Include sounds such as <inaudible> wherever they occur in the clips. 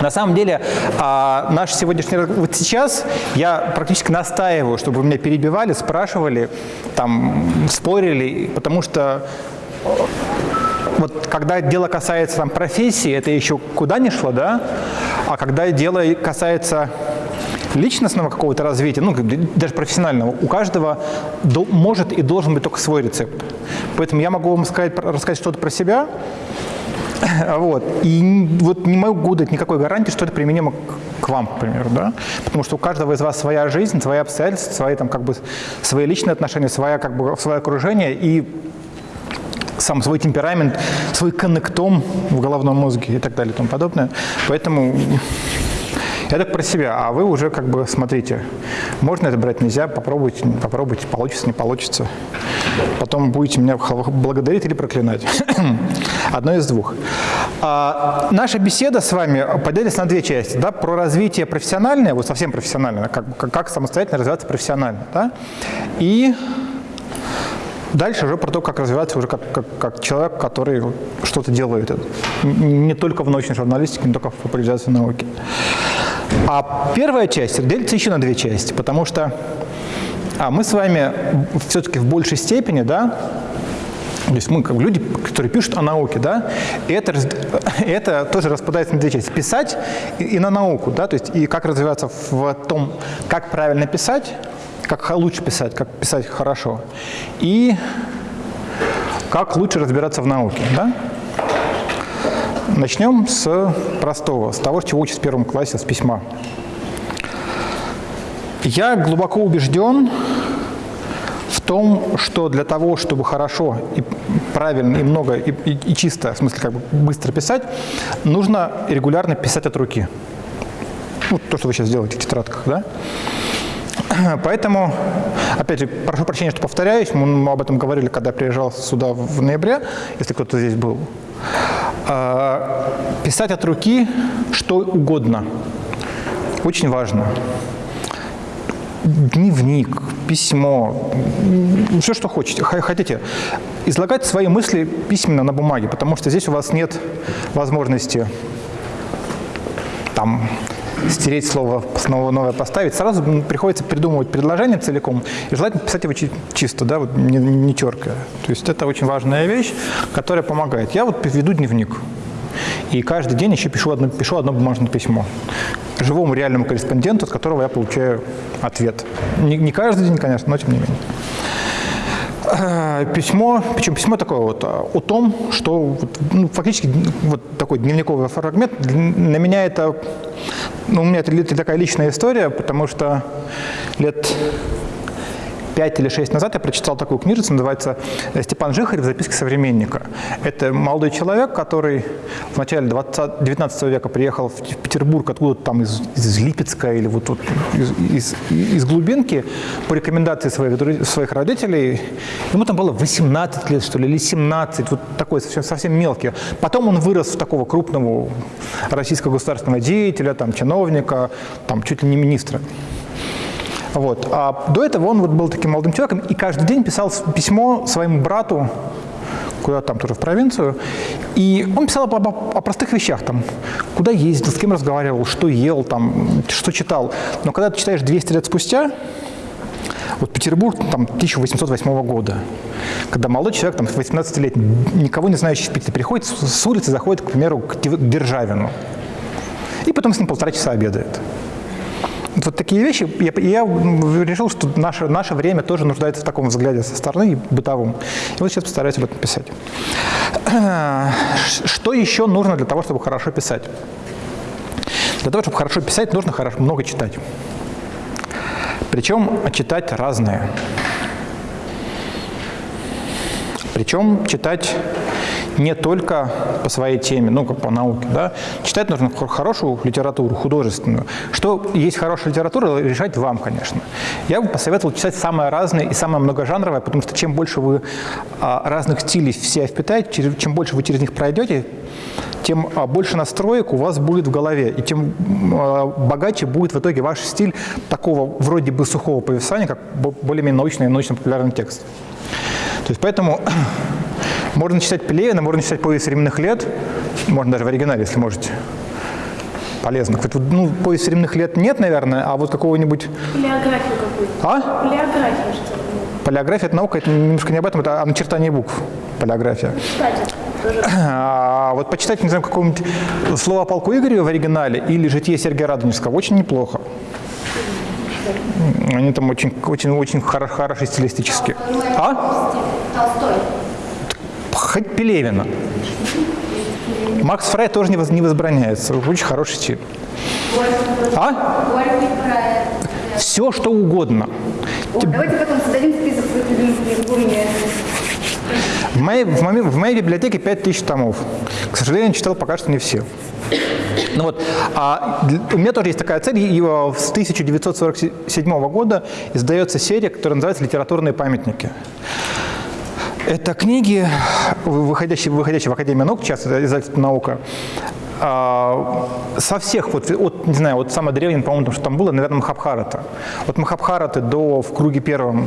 На самом деле, а, наш сегодняшний вот сейчас я практически настаиваю, чтобы меня перебивали, спрашивали, там, спорили, потому что вот когда дело касается там, профессии, это еще куда ни шло, да? А когда дело касается личностного какого-то развития, ну, даже профессионального, у каждого до, может и должен быть только свой рецепт. Поэтому я могу вам сказать, рассказать что-то про себя, <laughs> вот, и вот не могу дать никакой гарантии, что это применимо к, вам, к примеру, да, потому что у каждого из вас своя жизнь, свои обстоятельства, свои, там, как бы, свои личные отношения, своя, как бы, свое окружение, и сам свой темперамент, свой коннектом в головном мозге и так далее и тому подобное. Поэтому так про себя, а вы уже как бы смотрите, можно это брать, нельзя, попробуйте, попробуйте, получится, не получится. Потом будете меня благодарить или проклинать. <clears throat> Одно из двух. А, наша беседа с вами поделится на две части. Да, про развитие профессиональное, вот совсем профессиональное, как, как, как самостоятельно развиваться профессионально. Да, и Дальше уже про то, как развиваться уже как, как, как человек, который что-то делает. Не только в научной журналистике, не только в популяризации науки. А первая часть делится еще на две части, потому что а мы с вами все-таки в большей степени, да, то есть мы как люди, которые пишут о науке, да, и это, <laughs> это тоже распадается на две части. Писать и, и на науку, да, то есть и как развиваться в том, как правильно писать, как лучше писать, как писать хорошо, и как лучше разбираться в науке. Да? Начнем с простого, с того, чего учат в первом классе, с письма. Я глубоко убежден в том, что для того, чтобы хорошо и правильно, и много, и, и, и чисто, в смысле как бы быстро писать, нужно регулярно писать от руки. Ну, то, что вы сейчас делаете в тетрадках, да? <clears throat> Поэтому, опять же, прошу прощения, что повторяюсь, мы об этом говорили, когда приезжал сюда в ноябре, если кто-то здесь был. А, писать от руки что угодно. Очень важно. Дневник, письмо, все, что хотите, хотите. Излагать свои мысли письменно на бумаге, потому что здесь у вас нет возможности там стереть слово, снова новое поставить, сразу приходится придумывать предложение целиком, и желательно писать его чисто, да, вот не, не теркая. То есть это очень важная вещь, которая помогает. Я вот веду дневник, и каждый день еще пишу одно, пишу одно бумажное письмо живому реальному корреспонденту, от которого я получаю ответ. Не, не каждый день, конечно, но тем не менее. <clears throat> Письмо, причем письмо такое вот э, о том, что ну, фактически вот такой дневниковый фрагмент, на меня это, ну, у меня это такая личная история, потому что лет 5 или 6 назад я прочитал такую книжицу, называется «Степан Жихарев. Записки современника». Это молодой человек, который в начале 20, 19 века приехал в Петербург откуда-то там из, из Липецка или вот, вот из, из, из глубинки по рекомендации своих, своих родителей. Ему там было 18 лет, что ли, или 17, вот такой совсем, совсем мелкий. Потом он вырос в такого крупного российского государственного деятеля, там, чиновника, там, чуть ли не министра. Вот. А до этого он вот был таким молодым человеком и каждый день писал письмо своему брату, куда там тоже в провинцию, и он писал об, о простых вещах, там, куда ездил, с кем разговаривал, что ел, там, что читал. Но когда ты читаешь 200 лет спустя, вот Петербург там 1808 года, когда молодой человек, там 18-летний, никого не знающий в Питере, приходит с улицы, заходит, к примеру, к Державину, и потом с ним полтора часа обедает. Вот такие вещи. Я, я решил, что наше, наше время тоже нуждается в таком взгляде со стороны, бытовом. И вот сейчас постараюсь об этом писать. Что еще нужно для того, чтобы хорошо писать? Для того, чтобы хорошо писать, нужно хорошо, много читать. Причем читать разное. Причем читать не только по своей теме, ну, как по науке, да. Читать нужно хорошую литературу, художественную. Что есть хорошая литература, решать вам, конечно. Я бы посоветовал читать самое разное и самое многожанровое, потому что чем больше вы а, разных стилей в себя впитаете, чем больше вы через них пройдете, тем а, больше настроек у вас будет в голове, и тем а, богаче будет в итоге ваш стиль такого вроде бы сухого повествования, как более-менее научный и научно-популярный текст. То есть поэтому можно читать Пелевина, можно читать повесть временных лет, можно даже в оригинале, если можете. полезно. Ну, повесть временных лет нет, наверное, а вот какого-нибудь... Палеографию какую-то. А? Палеографию что ли? Полиография – это наука, это немножко не об этом, это о начертании букв. Полиография. Кстати, тоже. А вот почитать, не знаю, какого-нибудь слова полку Игоря в оригинале или житие Сергея Радонежского очень неплохо. Они там очень, очень, очень хоро- хороши стилистически. А? Толстой. Хоть Пелевина. Макс Фрай тоже не, воз- не возбраняется. Очень хороший стиль. А? Все, что угодно. О, давайте потом создадим список своих любимых книг. В моей, в, моей, в моей библиотеке 5000 томов. К сожалению, читал пока что не все. Ну вот, а у меня тоже есть такая цель. И с 1947 года издается серия, которая называется «Литературные памятники». Это книги, выходящие, выходящие в Академию наук, сейчас это издательство «Наука», а, со всех, вот, от, не знаю, вот самое древнее, по-моему, что там было, наверное, Махабхарата. От Махабхараты до в круге первом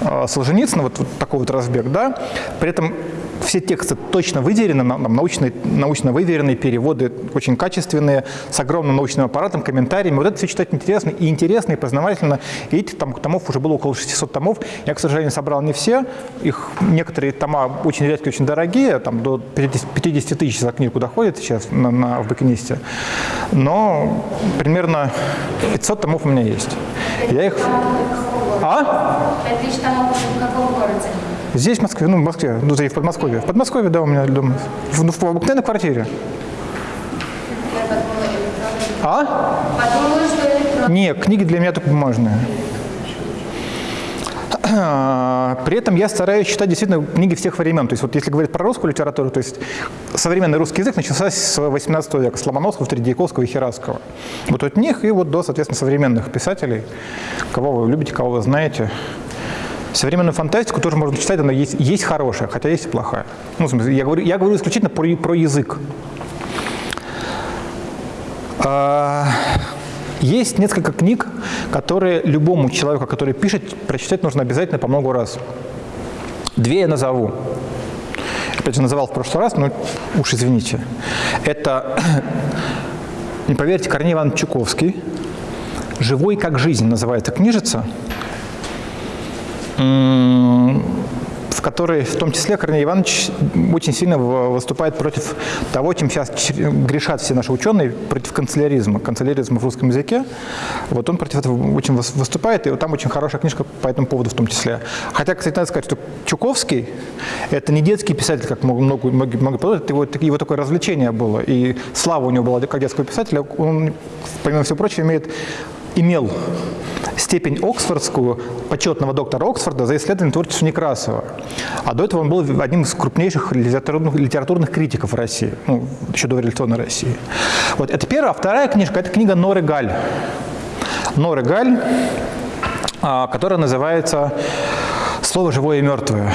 а, Солженицына, вот, вот такой вот разбег, да, при этом все тексты точно нам научные, научно выверенные, переводы очень качественные, с огромным научным аппаратом, комментариями. Вот это все читать интересно, и интересно, и познавательно. И этих там, томов уже было около 600 томов. Я, к сожалению, собрал не все. Их некоторые тома очень редкие, очень дорогие, там до 50, 50 тысяч за книгу доходит сейчас на, на, в букинисте. Но примерно 500 томов у меня есть. Я их... А? Пять тысяч томов в каком городе? Здесь, в Москве, ну, в Москве, ну, и в Подмосковье. В Подмосковье, да, у меня дома. В, ну, в, обыкновенной квартире. А? Подумала. Нет, книги для меня только бумажные. <clears throat> При этом я стараюсь читать действительно книги всех времен. То есть вот если говорить про русскую литературу, то есть современный русский язык начался с 18 века, с Ломоносова, Тредьяковского и Хераского. Вот от них и вот до, соответственно, современных писателей, кого вы любите, кого вы знаете. Современную фантастику тоже можно читать, она есть, есть хорошая, хотя есть и плохая. Ну, в смысле, я говорю, я говорю исключительно про, про язык. А, Есть несколько книг, которые любому человеку, который пишет, прочитать нужно обязательно по много раз. Две я назову. Опять же, называл в прошлый раз, но уж извините. Это, <clears throat> не поверите, Корней Иванович Чуковский. «Живой как жизнь» называется книжица, в которой в том числе Корней Иванович очень сильно выступает против того, чем сейчас грешат все наши ученые, против канцеляризма, канцеляризма в русском языке. Вот он против этого очень выс- выступает, и вот там очень хорошая книжка по этому поводу в том числе. Хотя, кстати, надо сказать, что Чуковский – это не детский писатель, как много, многие, многие подумают, его, его такое развлечение было, и слава у него была как детского писателя. Он, помимо всего прочего, имеет имел степень Оксфордскую, почетного доктора Оксфорда за исследование творчества Некрасова. А до этого он был одним из крупнейших литературных, литературных критиков России, ну, еще до революционной России. Вот это первая. А вторая книжка – это книга Норы Галь. Норы Галь, а, которая называется «Слово живое и мертвое».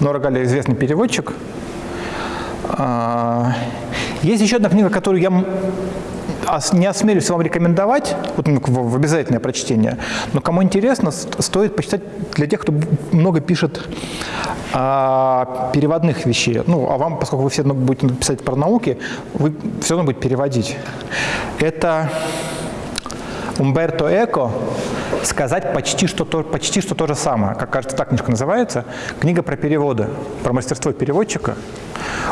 Нора Галь – известный переводчик. А, Есть еще одна книга, которую я не осмелюсь вам рекомендовать, вот, ну, в обязательное прочтение, но кому интересно, стоит почитать для тех, кто много пишет а, переводных вещей. Ну, а вам, поскольку вы все равно будете писать про науки, вы все равно будете переводить. Это Умберто Эко «Сказать почти что, то, почти что то же самое». Как кажется, так книжка называется. Книга про переводы, про мастерство переводчика.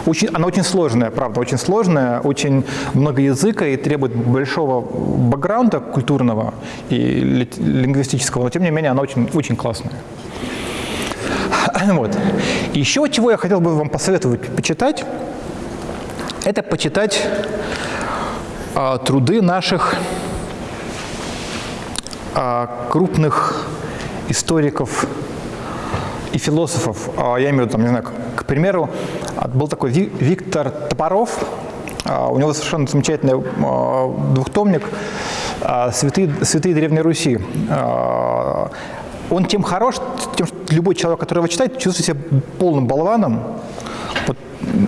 Очень, она очень сложная, правда, очень сложная, очень много языка и требует большого бэкграунда культурного и ли- лингвистического, но тем не менее она очень, очень классная. <clears throat> Вот. Еще чего я хотел бы вам посоветовать почитать, это почитать а, труды наших крупных историков и философов. А, Я имею в виду, там, не знаю, к, примеру, а, был такой Ви- Виктор Топоров. А, У него совершенно замечательный двухтомник «Святые, «Святые Древней Руси». Он тем хорош, тем, что любой человек, который его читает, чувствует себя полным болваном.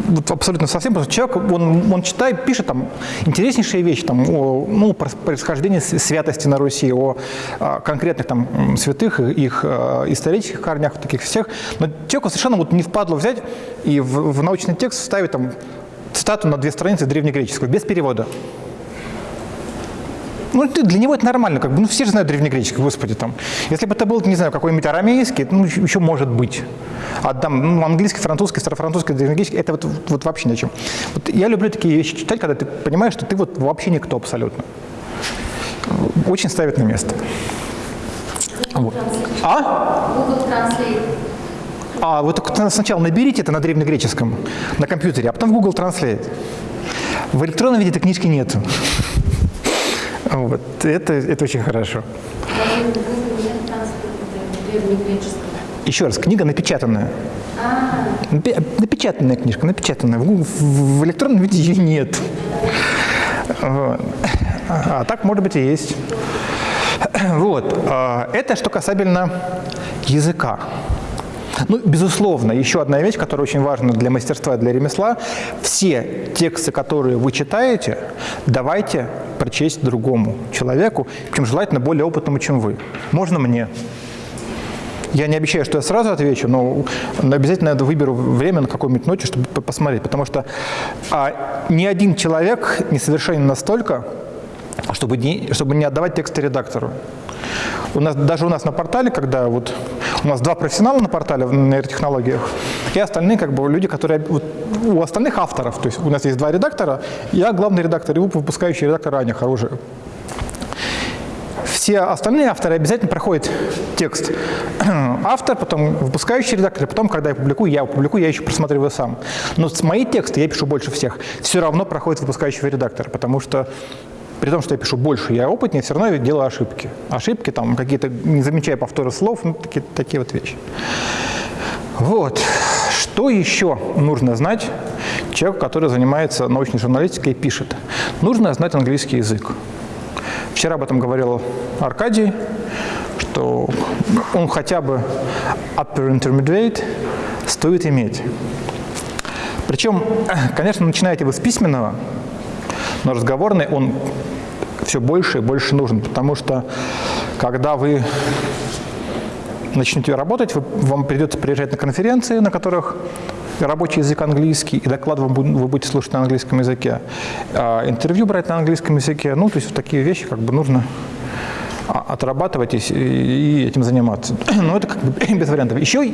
Вот, абсолютно совсем, потому что человек, он, он читает, пишет там интереснейшие вещи, там, о, ну, про святости на Руси, о, а, конкретных там святых, их а, исторических корнях, таких всех. Но человеку совершенно вот не впадло взять и в, в научный текст вставить там цитату на две страницы древнегреческого, без перевода. Ну, для него это нормально, как бы, ну, все же знают древнегреческий, господи, там. Если бы это был, не знаю, какой-нибудь арамейский, ну, еще, может быть. А там, ну, английский, французский, старофранцузский, древнегреческий, это вот, вот вообще ни о чем. Вот я люблю такие вещи читать, когда ты понимаешь, что ты вот вообще никто абсолютно. Очень ставит на место. Вот. А? А вот сначала наберите это на древнегреческом, на компьютере, а потом в Google Translate. В электронном виде этой книжки нету. Вот. Это, это очень хорошо. Еще раз, книга напечатанная. Напечатанная книжка, напечатанная. В, в- электронном виде ее нет. А так, может быть, и есть. Вот. А, Это что касательно языка. Ну, безусловно, еще одна вещь, которая очень важна для мастерства и для ремесла. Все тексты, которые вы читаете, давайте прочесть другому человеку, причем желательно более опытному, чем вы. Можно мне. Я не обещаю, что я сразу отвечу, но обязательно выберу время на какую-нибудь ночь, чтобы по- посмотреть. Потому что а, ни один человек не совершенен настолько, чтобы не, чтобы не отдавать тексты редактору. У нас, даже у нас на портале, когда вот у нас два профессионала на портале в нейротехнологиях, и остальные как бы люди, которые вот, у остальных авторов, то есть у нас есть два редактора, я главный редактор, и выпускающий редактор Аня хорошая. Все остальные авторы обязательно проходят текст <clears throat> автор, потом выпускающий редактор, потом, когда я публикую, я публикую, я еще просматриваю сам. Но мои тексты, я пишу больше всех, все равно проходит выпускающего редактора, потому что при том, что я пишу больше, я опытнее, все равно я делаю ошибки. Ошибки там какие-то, не замечая повторы слов, ну, такие, такие вот вещи. Вот. Что еще нужно знать человеку, который занимается научной журналистикой и пишет? Нужно знать английский язык. Вчера об этом говорил Аркадий, что он хотя бы upper intermediate стоит иметь. Причем, <clears throat> конечно, начинаете вы с письменного, но разговорный он все больше и больше нужен, потому что когда вы начнете работать, вы- вам придется приезжать на конференции, на которых рабочий язык английский, и доклад вам вы будете слушать на английском языке, а интервью брать на английском языке. Ну, то есть такие вещи как бы нужно отрабатывать и, этим заниматься. <clears throat> Но это как бы <clears throat> без вариантов. Еще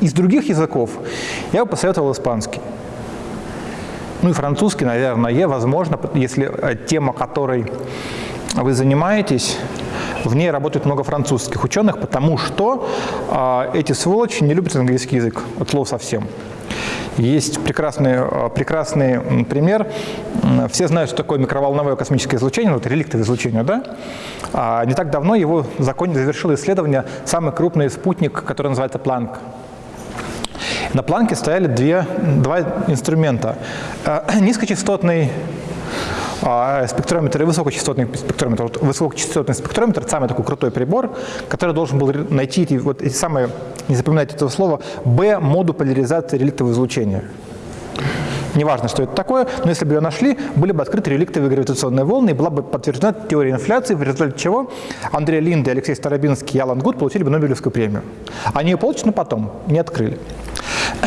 из других языков я бы посоветовал испанский. Ну и французский, наверное, возможно, если э, тема, которой вы занимаетесь, в ней работает много французских ученых, потому что а, эти сволочи не любят английский язык, от слова совсем. Есть прекрасный, а, прекрасный пример. Все знают, что такое микроволновое космическое излучение, вот реликтовое излучение, да? А не так давно его закон завершил исследование самый крупный спутник, который называется Планк. На планке стояли две, два инструмента. Э, <clears throat> Низкочастотный а, спектрометр и высокочастотный спектрометр. Вот высокочастотный спектрометр – самый такой крутой прибор, который должен был найти вот эти самые, не запоминайте этого слова, B-моду поляризации реликтового излучения. Неважно, что это такое, но если бы ее нашли, были бы открыты реликтовые гравитационные волны, и была бы подтверждена теория инфляции, в результате чего Андрей Линде, Алексей Старобинский и Алан Гуд получили бы Нобелевскую премию. Они ее получат, но потом, не открыли.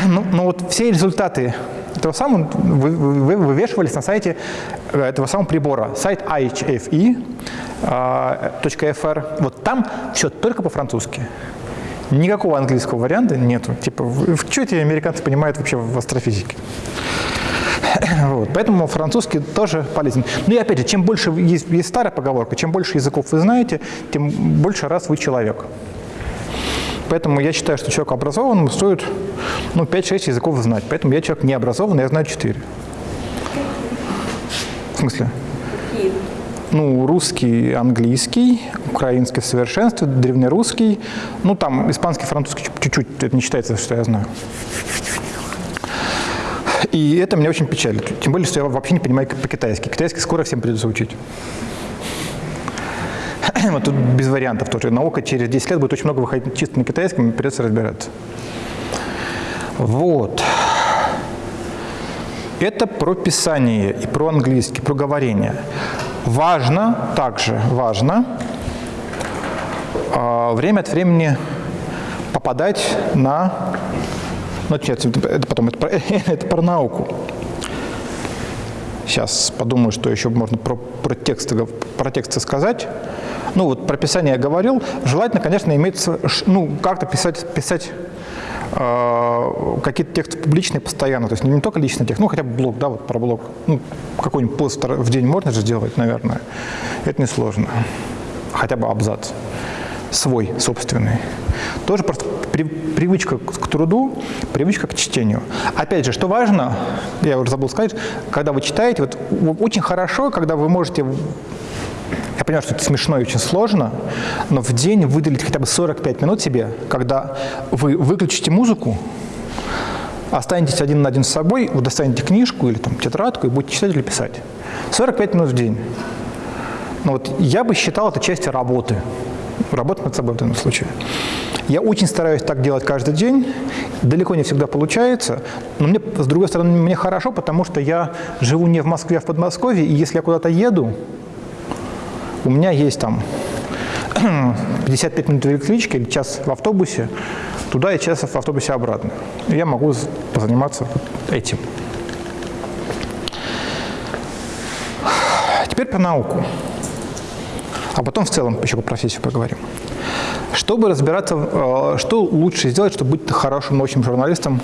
Ну, ну вот все результаты этого самого вы- вы- вы- вывешивались на сайте э, этого самого прибора. Сайт ihfe.fr. Вот там все только по-французски. Никакого английского варианта нету. Типа, что эти американцы понимают вообще в астрофизике? <coughs> Вот, поэтому французский тоже полезен. Ну и опять же, чем больше есть, есть старая поговорка, чем больше языков вы знаете, тем больше раз вы человек. Поэтому я считаю, что человеку образованному стоит ну, 5-6 языков знать. Поэтому я человек не образованный, я знаю 4. В смысле? Ну, русский, английский, украинский в совершенстве, древнерусский. Ну, там испанский, французский чуть- чуть-чуть, это не считается, что я знаю. И это меня очень печалит. Тем более, что я вообще не понимаю по-китайски. Китайский скоро всем придется учить. <clears throat> Вот тут без вариантов тоже. Наука через 10 лет будет очень много выходить чисто на китайском, придется разбираться. Вот. Это про писание и про английский, про говорение. Важно, также важно, а, время от времени попадать на... Ну, нет, это потом, это про, <laughs> это про науку. сейчас подумаю, что еще можно про, про, тексты, про тексты сказать. Ну вот про писание я говорил. Желательно, конечно, иметь, ну, как-то писать, писать какие-то тексты публичные постоянно. То есть не только личный текст, ну хотя бы блог, да, вот про блог. Ну, какой-нибудь пост в день можно же сделать, наверное. Это несложно. Хотя бы абзац свой, собственный. Тоже просто при, привычка к труду, привычка к чтению. Опять же, что важно, я уже забыл сказать, когда вы читаете, вот очень хорошо, когда вы можете я понимаю, что это смешно и очень сложно, но в день выделить хотя бы 45 минут себе, когда вы выключите музыку, останетесь один на один с собой, вы достанете книжку или там, тетрадку и будете читать или писать. 45 минут в день. Ну, вот я бы считал это частью работы. Работать над собой в данном случае. Я очень стараюсь так делать каждый день. Далеко не всегда получается. Но мне, с другой стороны, мне хорошо, потому что я живу не в Москве, а в Подмосковье. И если я куда-то еду, у меня есть там <clears throat> 55 минут в электричке или час в автобусе, туда и час в автобусе обратно. Я могу позаниматься этим. <sighs> Теперь про науку. А потом в целом еще по профессию поговорим. Чтобы разбираться, э, что лучше сделать, чтобы быть хорошим научным журналистом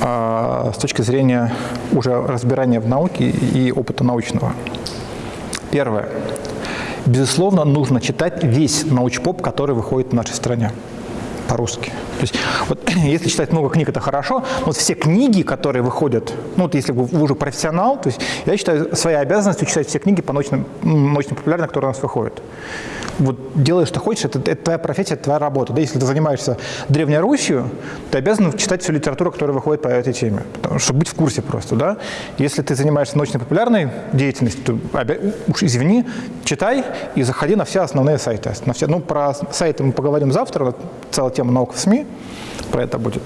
э, с точки зрения уже разбирания в науке и опыта научного. Первое. Безусловно, нужно читать весь научпоп, который выходит в нашей стране по-русски. То есть, вот, <clears throat> если читать много книг, это хорошо, но вот все книги, которые выходят, ну, вот если вы уже профессионал, то есть я считаю своей обязанностью читать все книги по научным, научно популярным, которые у нас выходят вот делаешь, что хочешь, это, это твоя профессия, это твоя работа. Да? Если ты занимаешься Древней Русью, ты обязан читать всю литературу, которая выходит по этой теме, потому, чтобы быть в курсе просто. Да? Если ты занимаешься научно-популярной деятельностью, то, уж извини, читай и заходи на все основные сайты. На все, ну, про сайты мы поговорим завтра, целая тема наук в СМИ, про это будет.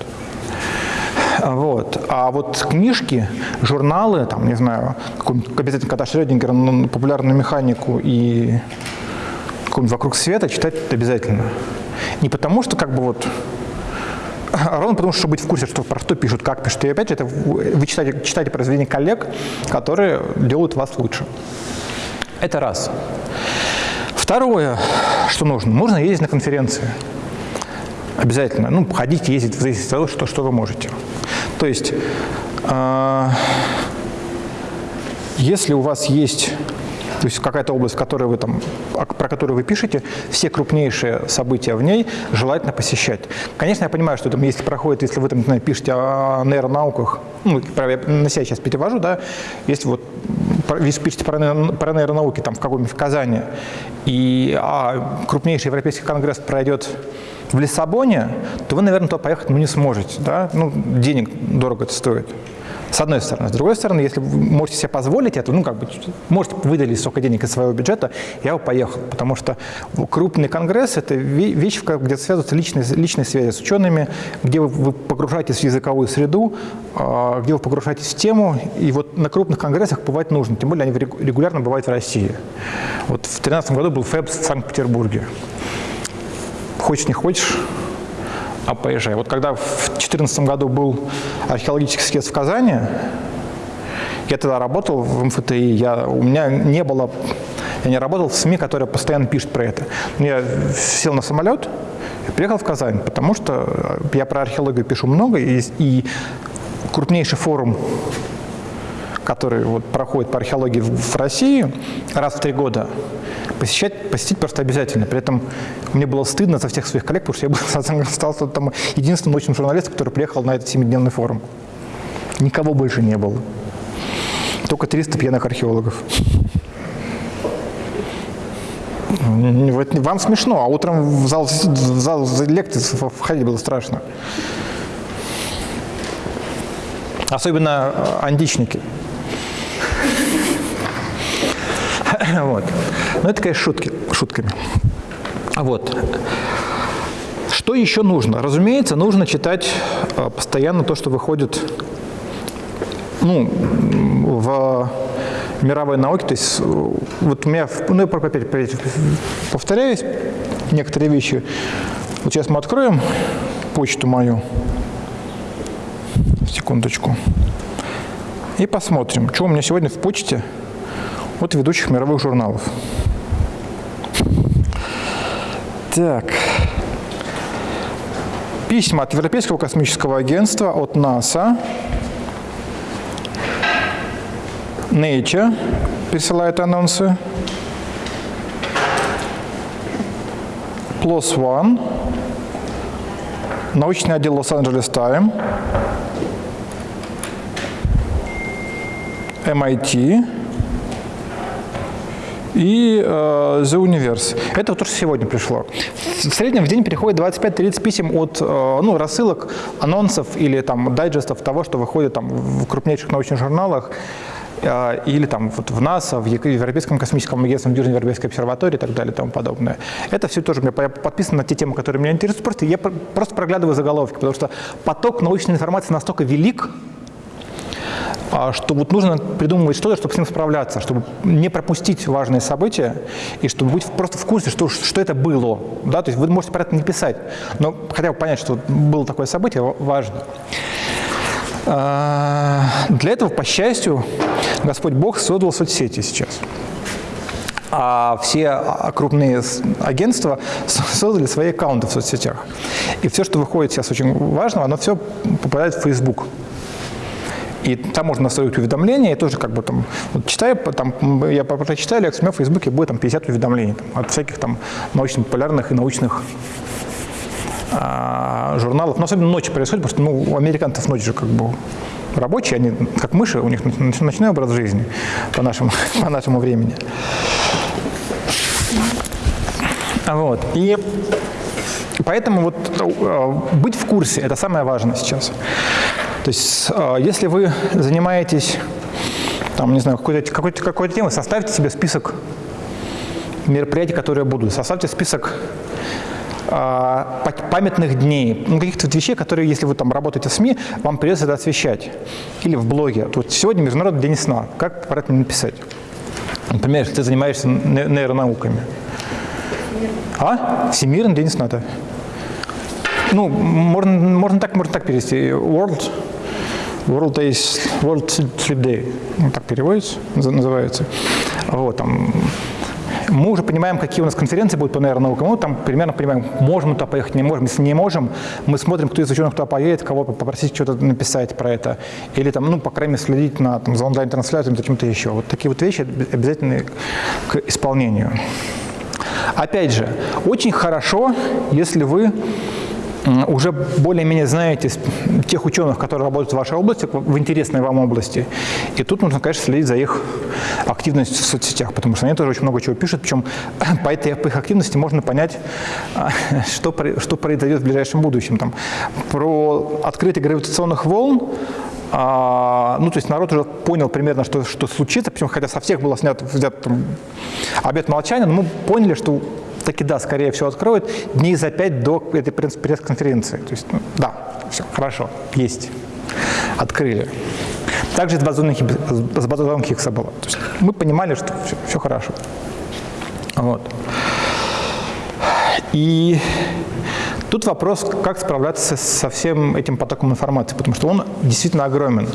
Вот. А вот книжки, журналы, там, не знаю, обязательно кота Шрёдингера, популярную механику и какой-нибудь «Вокруг света» читать обязательно. Не потому, что как бы вот а ровно потому, что быть в курсе, что про что пишут, как пишут. И опять же, это вы читаете, читаете произведения коллег, которые делают вас лучше. Это раз. Второе, что нужно, нужно ездить на конференции. Обязательно. Ну, ходить, ездить, в зависимости от того, что, что вы можете. То есть, э, если у вас есть то есть какая-то область, которую вы там, про которую вы пишете, все крупнейшие события в ней желательно посещать. Конечно, я понимаю, что там, если проходит, если вы там пишете о нейронауках, ну, на себя сейчас перевожу, да, если вот вы пишете про, про нейронауки там в каком-нибудь Казани, и а, крупнейший европейский конгресс пройдет в Лиссабоне, то вы, наверное, туда поехать ну, не сможете. Да? Ну, денег дорого это стоит. С одной стороны. С другой стороны, если вы можете себе позволить это, ну, как бы, можете выделить столько денег из своего бюджета, я бы поехал. Потому что крупный конгресс – это вещь, где связываются личные, личные связи с учеными, где вы, вы погружаетесь в языковую среду, а, где вы погружаетесь в тему. И вот на крупных конгрессах бывать нужно. Тем более они регулярно бывают в России. Вот в 2013 году был ФЭБ в Санкт-Петербурге. Хочешь, не хочешь, а поезжай. Вот когда в 2014 году был археологический съезд в Казани, я тогда работал в МФТИ, я, у меня не было, я не работал в СМИ, которые постоянно пишут про это. Я сел на самолет и приехал в Казань, потому что я про археологию пишу много, и, и крупнейший форум который вот проходит по археологии в России раз в три года, посещать, посетить просто обязательно. При этом мне было стыдно за всех своих коллег, потому что я был, <laughs> стал там, единственным научным журналистом, который приехал на этот семидневный форум. Никого больше не было. Только 300 пьяных археологов. Вам смешно, а утром в зал, в зал лекций входить было страшно. Особенно э, античники. <laughs> Вот. Но это, конечно, шутки, шутками. Вот. Что еще нужно? Разумеется, нужно читать э, постоянно то, что выходит ну, в мировой науке. То есть вот у меня, ну, я опять повторяюсь, некоторые вещи. Вот сейчас мы откроем почту мою. Секундочку. И посмотрим, что у меня сегодня в почте от ведущих мировых журналов. Так. Письма от Европейского космического агентства, от НАСА, Nature присылает анонсы, Plus One, научный отдел Лос-Анджелес Тайм, MIT и э, The Universe. Это то, что сегодня пришло. В среднем в день приходит 25-30 писем от э, ну, рассылок, анонсов или там дайджестов того, что выходит там в крупнейших научных журналах э, или там вот в НАСА, в Европейском космическом агентстве, в Южной Европейской обсерватории и так далее и тому подобное. Это все тоже меня подписано на те темы, которые меня интересуют. Просто я просто проглядываю заголовки, потому что поток научной информации настолько велик, что вот нужно придумывать что-то, чтобы с ним справляться, чтобы не пропустить важные события и чтобы быть просто в курсе, что, что это было. Да? То есть вы можете про это не писать, но хотя бы понять, что было такое событие, важно. А, для этого, по счастью, Господь Бог создал соцсети сейчас. А все крупные агентства создали свои аккаунты в соцсетях. И все, что выходит сейчас очень важного, оно все попадает в Facebook. И там можно настроить уведомления, и тоже как бы там, вот читаю, там, я прочитаю лекцию, у меня в Фейсбуке будет там 50 уведомлений там, от всяких там научно-популярных и научных а, журналов. Но особенно ночью происходит, потому что ну, у американцев ночь же как бы рабочие, они как мыши, у них ночной образ жизни по нашему, <laughs> по нашему времени. Вот. И поэтому вот э, быть в курсе – это самое важное сейчас. То есть, а, если вы занимаетесь, там, не знаю, какой-то какой -то, какой темой, составьте себе список мероприятий, которые будут. Составьте список а, памятных дней, ну, каких-то вещей, которые, если вы там работаете в СМИ, вам придется это освещать. Или в блоге. Тут сегодня Международный день сна. Как про это написать? Например, если ты занимаешься нейронауками. А? Всемирный день сна, да. Ну, можно, можно так, можно так перевести. World World, Days, World Sleep Day, ну, так переводится, называется. Вот, там, мы уже понимаем, какие у нас конференции будут по нейронаукам. Мы там примерно понимаем, можем мы туда поехать, не можем. Если не можем, мы смотрим, кто из ученых туда поедет, кого попросить что-то написать про это. Или там, ну, по крайней мере, следить на, там, за онлайн-трансляцией, каким-то еще. Вот такие вот вещи обязательны к исполнению. Опять же, очень хорошо, если вы уже более-менее знаете тех ученых, которые работают в вашей области, в интересной вам области. И тут нужно, конечно, следить за их активностью в соцсетях, потому что они тоже очень много чего пишут, причем <clears throat> по этой по их активности можно понять, <clears throat> что, что произойдет в ближайшем будущем. Там, про открытие гравитационных волн а, ну, то есть народ уже понял примерно, что, что случится, причем хотя со всех было снят, взят там, обет молчания, но мы поняли, что таки да, скорее всего, откроют дней за пять до этой пресс-конференции. То есть, ну, да, все, хорошо, есть, открыли. Также с базовым, с Хиггса было. То есть мы понимали, что все, все хорошо. Вот. И тут вопрос, как справляться со всем этим потоком информации, потому что он действительно огромен.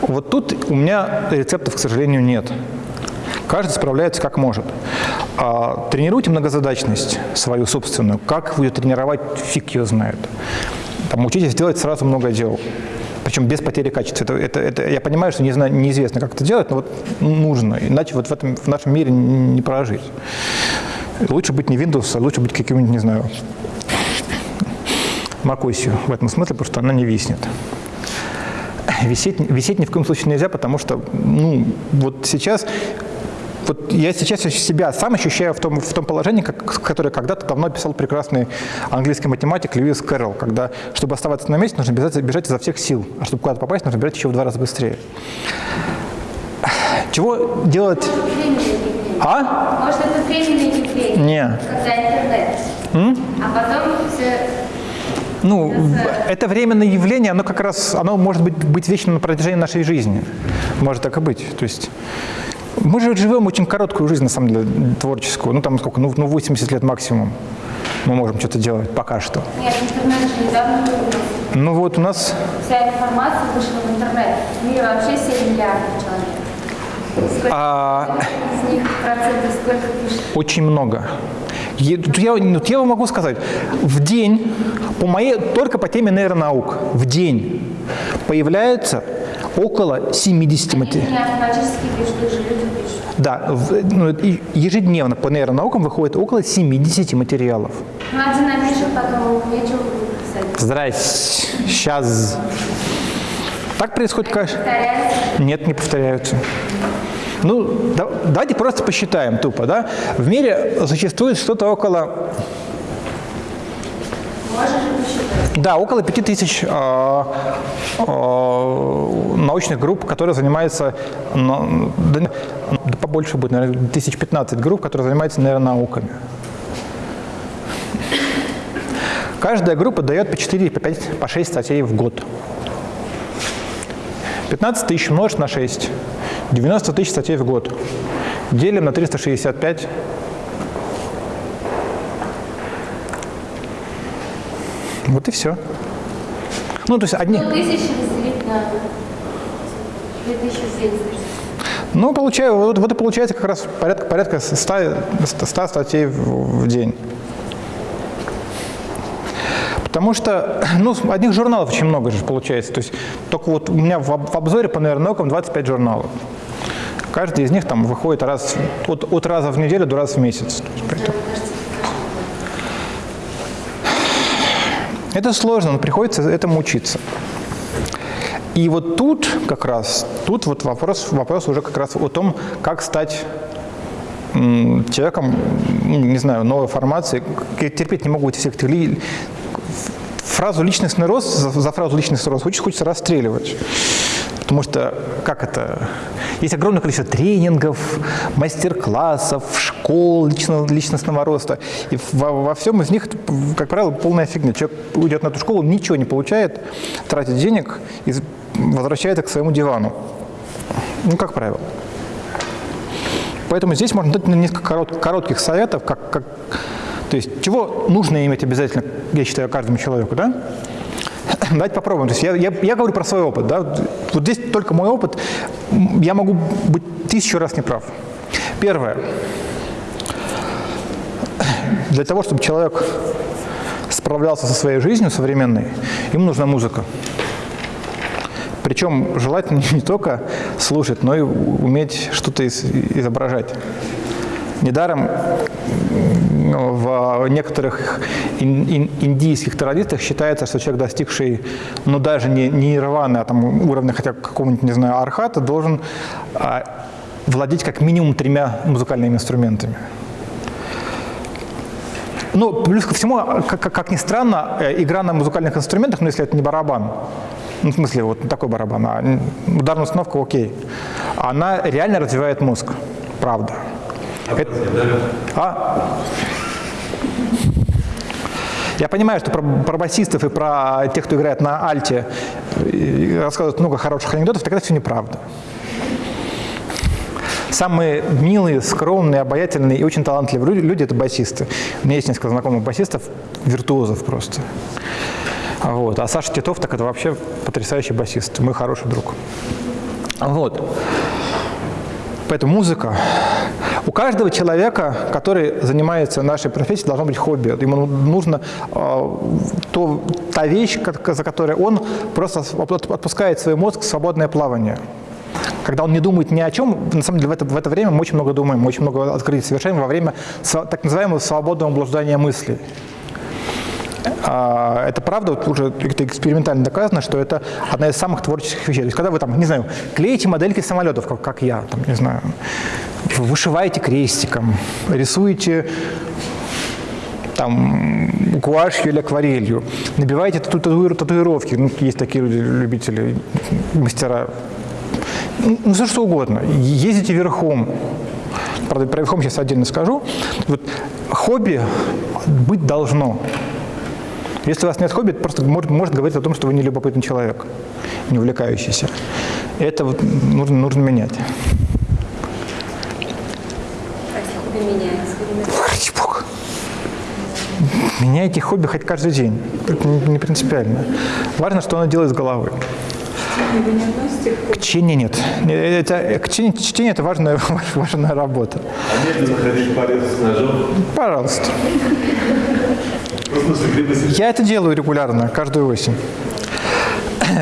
Вот тут у меня рецептов, к сожалению, нет. Каждый справляется как может. А, тренируйте многозадачность свою собственную. Как вы ее тренировать, фиг ее знает. Там, учитесь делать сразу много дел. Причем без потери качества. Это, это, это, я понимаю, что не знаю, неизвестно, как это делать, но вот нужно. Иначе вот в, этом, в нашем мире не прожить. Лучше быть не Windows, а лучше быть каким-нибудь, не знаю, macOS в этом смысле, потому что она не виснет. Висеть, висеть ни в коем случае нельзя, потому что ну, вот сейчас вот я сейчас себя сам ощущаю в том, в том положении, как, которое когда-то давно писал прекрасный английский математик Льюис Кэрролл, когда, чтобы оставаться на месте, нужно бежать, бежать изо всех сил, а чтобы куда-то попасть, нужно бежать еще в два раза быстрее. Чего делать? А? Может, это временное явление? Не. Когда интернет. М? А потом все ну, это временное явление, оно как раз, оно может быть, быть вечным на протяжении нашей жизни. Может так и быть. То есть мы же живем очень короткую жизнь, на самом деле, творческую. Ну, там сколько, ну, 80 ну, лет максимум. мы можем что-то делать пока что. Нет, интернет же недавно появился. Ну вот у нас Вся информация вышла в интернет. В мире вообще 7 миллиардов человек. Сколько а, из них процентов сколько пишет? очень много. Я, вот я вам могу сказать, в день, по моей, только по теме нейронаук, в день появляется около 70 материалов. Да, в- ну, ежедневно по нейронаукам выходит около 70 материалов. Ну, один напишет, потом нечего будет писать. Здрасте, сейчас. Так происходит каждый... Нет, не повторяются. Ну, да- давайте просто посчитаем тупо, да? В мире существует что-то около, да, около 5000 э, э, научных групп, которые занимаются, да, да побольше будет, наверное, 1015 групп, которые занимаются нейронауками. Каждая группа дает по 4, по 5, по 6 статей в год. 15 тысяч умножить на 6. 90 тысяч статей в год. Делим на 365. Вот и все. Ну, то есть одни... Ну, тысячи разделить на 2070. Ну, получаю, вот, вот и получается как раз порядка, порядка 100, 100 статей в, в день. Потому что, <clears throat> ну, одних журналов очень много же получается. То есть только вот у меня в, об- в обзоре по нейронаукам 25 журналов. Каждый из них там выходит раз, от, от раза в неделю до раза в месяц. Это сложно, но приходится этому учиться. И вот тут как раз, тут вот вопрос, вопрос уже как раз о том, как стать человеком, не знаю, новой формации. Я терпеть не могу эти всех этих ли- фразу «личностный рост», за, за фразу «личностный рост» очень хочется расстреливать. Потому что, как это, есть огромное количество тренингов, мастер-классов, школ личного, личностного роста. И во, во всем из них, как правило, полная фигня. Человек уйдет на эту школу, ничего не получает, тратит денег и возвращается к своему дивану. Ну, как правило. Поэтому здесь можно дать несколько корот- коротких советов, как, как, то есть чего нужно иметь обязательно, я считаю, каждому человеку, да? <clears throat> Давайте попробуем. То есть я, я, я говорю про свой опыт, да? Вот здесь только мой опыт, я могу быть тысячу раз неправ. Первое. <clears throat> Для того, чтобы человек справлялся со своей жизнью современной, ему нужна музыка. Причем желательно <laughs> не только слушать, но и уметь что-то из- изображать. Недаром в некоторых ин- ин- индийских традициях считается, что человек, достигший, ну даже не, не нирваны, а там уровня хотя какого-нибудь, не знаю, архата, должен а, владеть как минимум тремя музыкальными инструментами. Ну, плюс ко всему, как, как- как ни странно, э, игра на музыкальных инструментах, ну, если это не барабан, ну, в смысле, вот такой барабан, а ударная установка окей, она реально развивает мозг, правда. Это- а? Я понимаю, что про, про басистов и про тех, кто играет на альте, рассказывают много хороших анекдотов, это все неправда. Самые милые, скромные, обаятельные и очень талантливые лю- люди – это басисты. У меня есть несколько знакомых басистов, виртуозов просто. Вот. А Саша Титов, так это вообще потрясающий басист, мой хороший друг. Вот. Поэтому музыка. У каждого человека, который занимается нашей профессией, должно быть хобби. Ему нужно э, то, та вещь, за которой он просто от- отпускает свой мозг в свободное плавание. Когда он не думает ни о чем, на самом деле в это, в это время мы очень много думаем, очень много открытий совершаем во время так называемого свободного блуждания мыслей. А, Это правда, вот уже это экспериментально доказано, что это одна из самых творческих вещей. То есть, когда вы там, не знаю, клеите модельки самолетов, как, как я, там, не знаю, вышиваете крестиком, рисуете там гуашью или акварелью, набиваете тату- татуир- татуировки, ну, есть такие люди, любители, мастера, ну, ну, все что угодно, ездите верхом, правда, про верхом сейчас отдельно скажу, вот хобби быть должно. Если у вас нет хобби, это просто может, может говорить о том, что вы не любопытный человек, не увлекающийся. Это вот нужно, нужно менять. Меняйте хобби хоть каждый день. Это не, не принципиально. Важно, что оно делает с головы. Вы не относите к К чтению нет. Это, к чтению, чтение – это важная, <laughs> важная работа. А медленно ходить по лесу с ножом? Пожалуйста. Я это делаю регулярно, каждую осень. <coughs>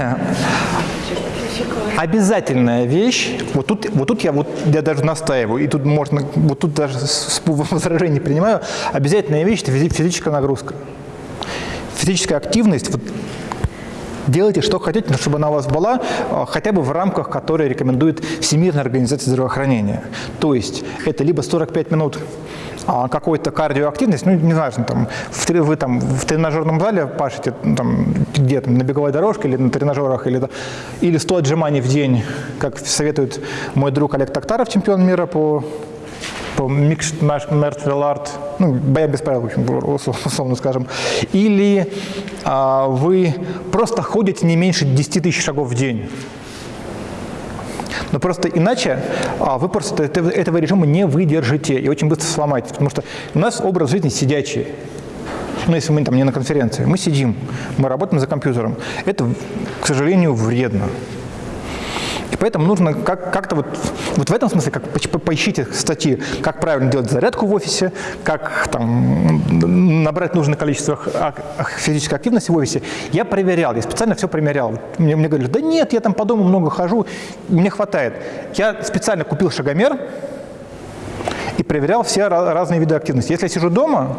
Обязательная вещь, вот тут, вот тут я, вот, я даже настаиваю, и тут можно, вот тут даже <laughs> возражений принимаю, обязательная вещь – это физи- физическая нагрузка. Физическая активность, вот, делайте, что хотите, но чтобы она у вас была а, хотя бы в рамках, которые рекомендует Всемирная организация здравоохранения. То есть это либо 45 минут какой-то кардиоактивность, ну, не важно, там, в, вы там в тренажерном зале пашете, там, где там, на беговой дорожке или на тренажерах, или, или 100 отжиманий в день, как советует мой друг Олег Токтаров, чемпион мира по по микс martial art, ну, боя без правил, в общем, условно скажем, или а, вы просто ходите не меньше 10 тысяч шагов в день. Но просто иначе а, вы просто этого, режима не выдержите и очень быстро сломаетесь, потому что у нас образ жизни сидячий. Ну, если мы там не на конференции, мы сидим, мы работаем за компьютером. Это, к сожалению, вредно. Поэтому нужно как- как-то вот, вот в этом смысле, как по- поищите статьи, как правильно делать зарядку в офисе, как там, набрать нужное количество физической активности в офисе. Я проверял, я специально все примерял. Мне, мне говорили, да нет, я там по дому много хожу, мне хватает. Я специально купил шагомер и проверял все ра- разные виды активности. Если я сижу дома,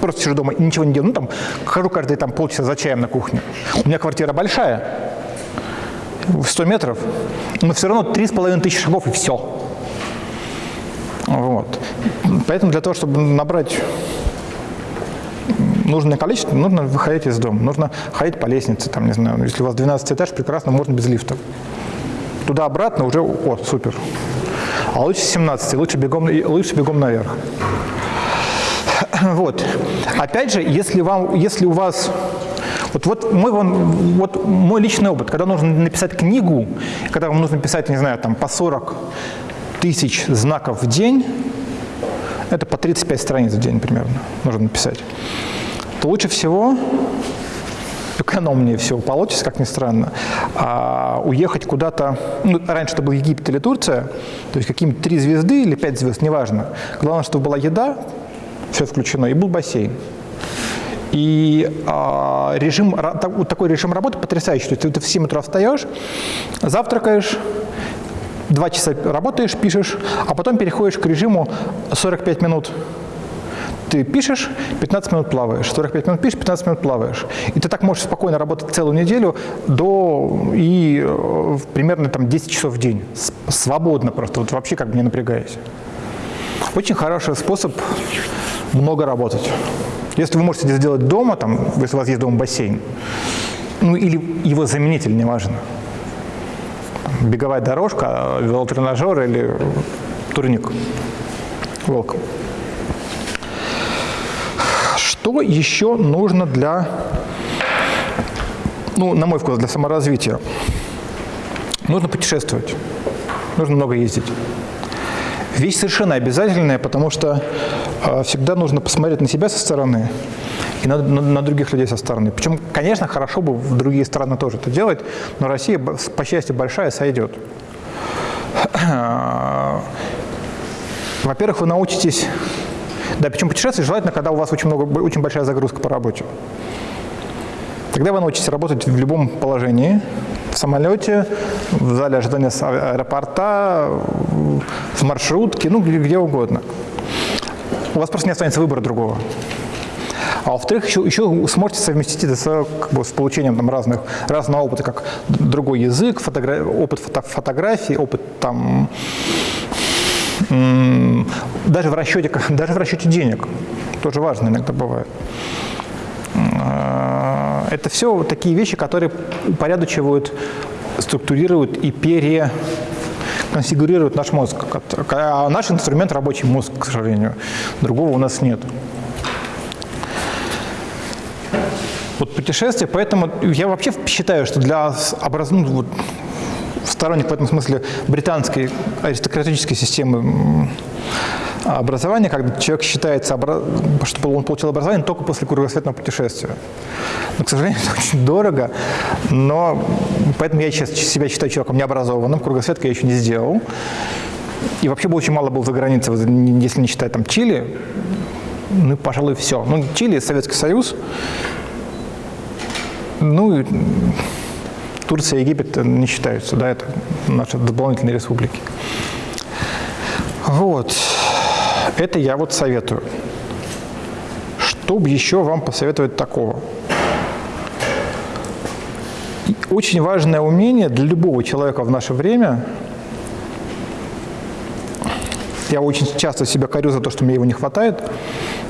просто сижу дома и ничего не делаю, ну там хожу каждые там, полчаса за чаем на кухню. У меня квартира большая, в 100 метров, но все равно 3,5 тысячи шагов и все. Вот. Поэтому для того, чтобы набрать нужное количество, нужно выходить из дома. Нужно ходить по лестнице, там, не знаю, если у вас 12 этаж, прекрасно, можно без лифта. Туда-обратно уже, о, супер. А лучше 17, лучше бегом, лучше бегом наверх. <clears throat> Вот. Опять же, если, вам, если у вас... Вот, вот, мой, вот мой личный опыт, когда нужно написать книгу, когда вам нужно писать, не знаю, там, по 40 тысяч знаков в день, это по 35 страниц в день примерно нужно написать, то лучше всего, экономнее всего получится, как ни странно, а, уехать куда-то, ну, раньше это был Египет или Турция, то есть какие-нибудь три звезды или пять звезд, неважно. Главное, чтобы была еда, все включено, и был бассейн. И а, режим, такой режим работы потрясающий. То есть ты в 7 утра встаешь, завтракаешь, два часа работаешь, пишешь, а потом переходишь к режиму 45 минут ты пишешь, 15 минут плаваешь, 45 минут пишешь, 15 минут плаваешь. И ты так можешь спокойно работать целую неделю до и э, примерно там 10 часов в день. Свободно просто, вот вообще как бы не напрягаясь. Очень хороший способ много работать. Если вы можете это сделать дома, там, если у вас есть дома бассейн, ну или его заменитель, неважно. Беговая дорожка, велотренажер или турник. Welcome. Что еще нужно для, ну, на мой вкус, для саморазвития? Нужно путешествовать, нужно много ездить. Вещь совершенно обязательная, потому что э, всегда нужно посмотреть на себя со стороны и на, на- на других людей со стороны. Причем, конечно, хорошо бы в другие страны тоже это делать, но Россия, по счастью, большая, сойдет. <clears throat> Во-первых, вы научитесь, да, причем путешествовать желательно, когда у вас очень, много, очень большая загрузка по работе. Тогда вы научитесь работать в любом положении, в самолете, в зале ожидания а- аэропорта, в маршрутке, ну, где, угодно. У вас просто не останется выбора другого. А во-вторых, еще, еще сможете совместить это с, как бы, с получением там, разных, разного опыта, как другой язык, фотогра- опыт фото- фотографии, опыт там, даже в расчете, <laughs> даже в расчете денег. Тоже важно иногда бывает. А, Это все такие вещи, которые упорядочивают, структурируют и переконфигурируют наш мозг. А наш инструмент – рабочий мозг, к сожалению. Другого у нас нет. Вот путешествие, поэтому я вообще считаю, что для образ... ну, вот, сторонник в этом смысле британской аристократической системы образование, когда человек считается, что он получил образование только после кругосветного путешествия. Но, к сожалению, <laughs> это очень дорого, но поэтому я сейчас себя считаю человеком необразованным, кругосветка я еще не сделал. И вообще бы очень мало был за границей, если не считать там Чили, ну, пожалуй, все. Ну, Чили, Советский Союз, ну, и Турция Египет не считаются, да, это наши дополнительные республики. Вот. Это я вот советую. Что бы еще вам посоветовать такого? Очень важное умение для любого человека в наше время. Я очень часто себя корю за то, что мне его не хватает.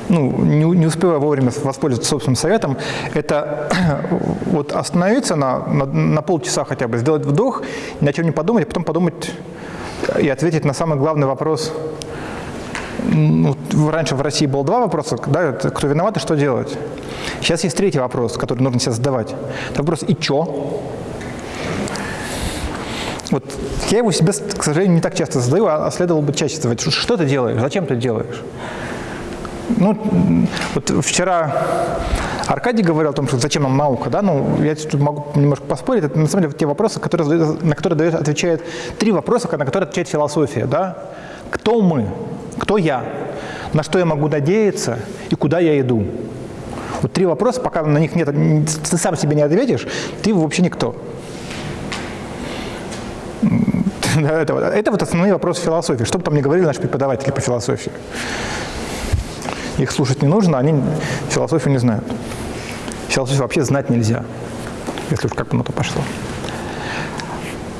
Ну, не, не успеваю вовремя воспользоваться собственным советом. Это <clears throat> вот остановиться на, на, на полчаса хотя бы, сделать вдох, ни о чем не подумать, а потом подумать и ответить на самый главный вопрос. Ну, раньше в России было два вопроса, да, кто виноват и что делать. Сейчас есть третий вопрос, который нужно себе задавать. Это вопрос «и чё?». Вот я его себе, к сожалению, не так часто задаю, а следовало бы чаще задавать. Что, ты делаешь? Зачем ты делаешь? Ну, вот вчера Аркадий говорил о том, что зачем нам наука, да, ну, я тут могу немножко поспорить, это на самом деле те вопросы, которые, на которые дает, отвечает, три вопроса, на которые отвечает философия, да. Кто мы? Кто я? На что я могу надеяться и куда я иду? Вот три вопроса, пока на них нет, ты сам себе не ответишь, ты вообще никто. <laughs> Это, это вот основные вопросы философии. Что бы там ни говорили наши преподаватели по философии. Их слушать не нужно, они философию не знают. Философию вообще знать нельзя, если уж как бы на то пошло.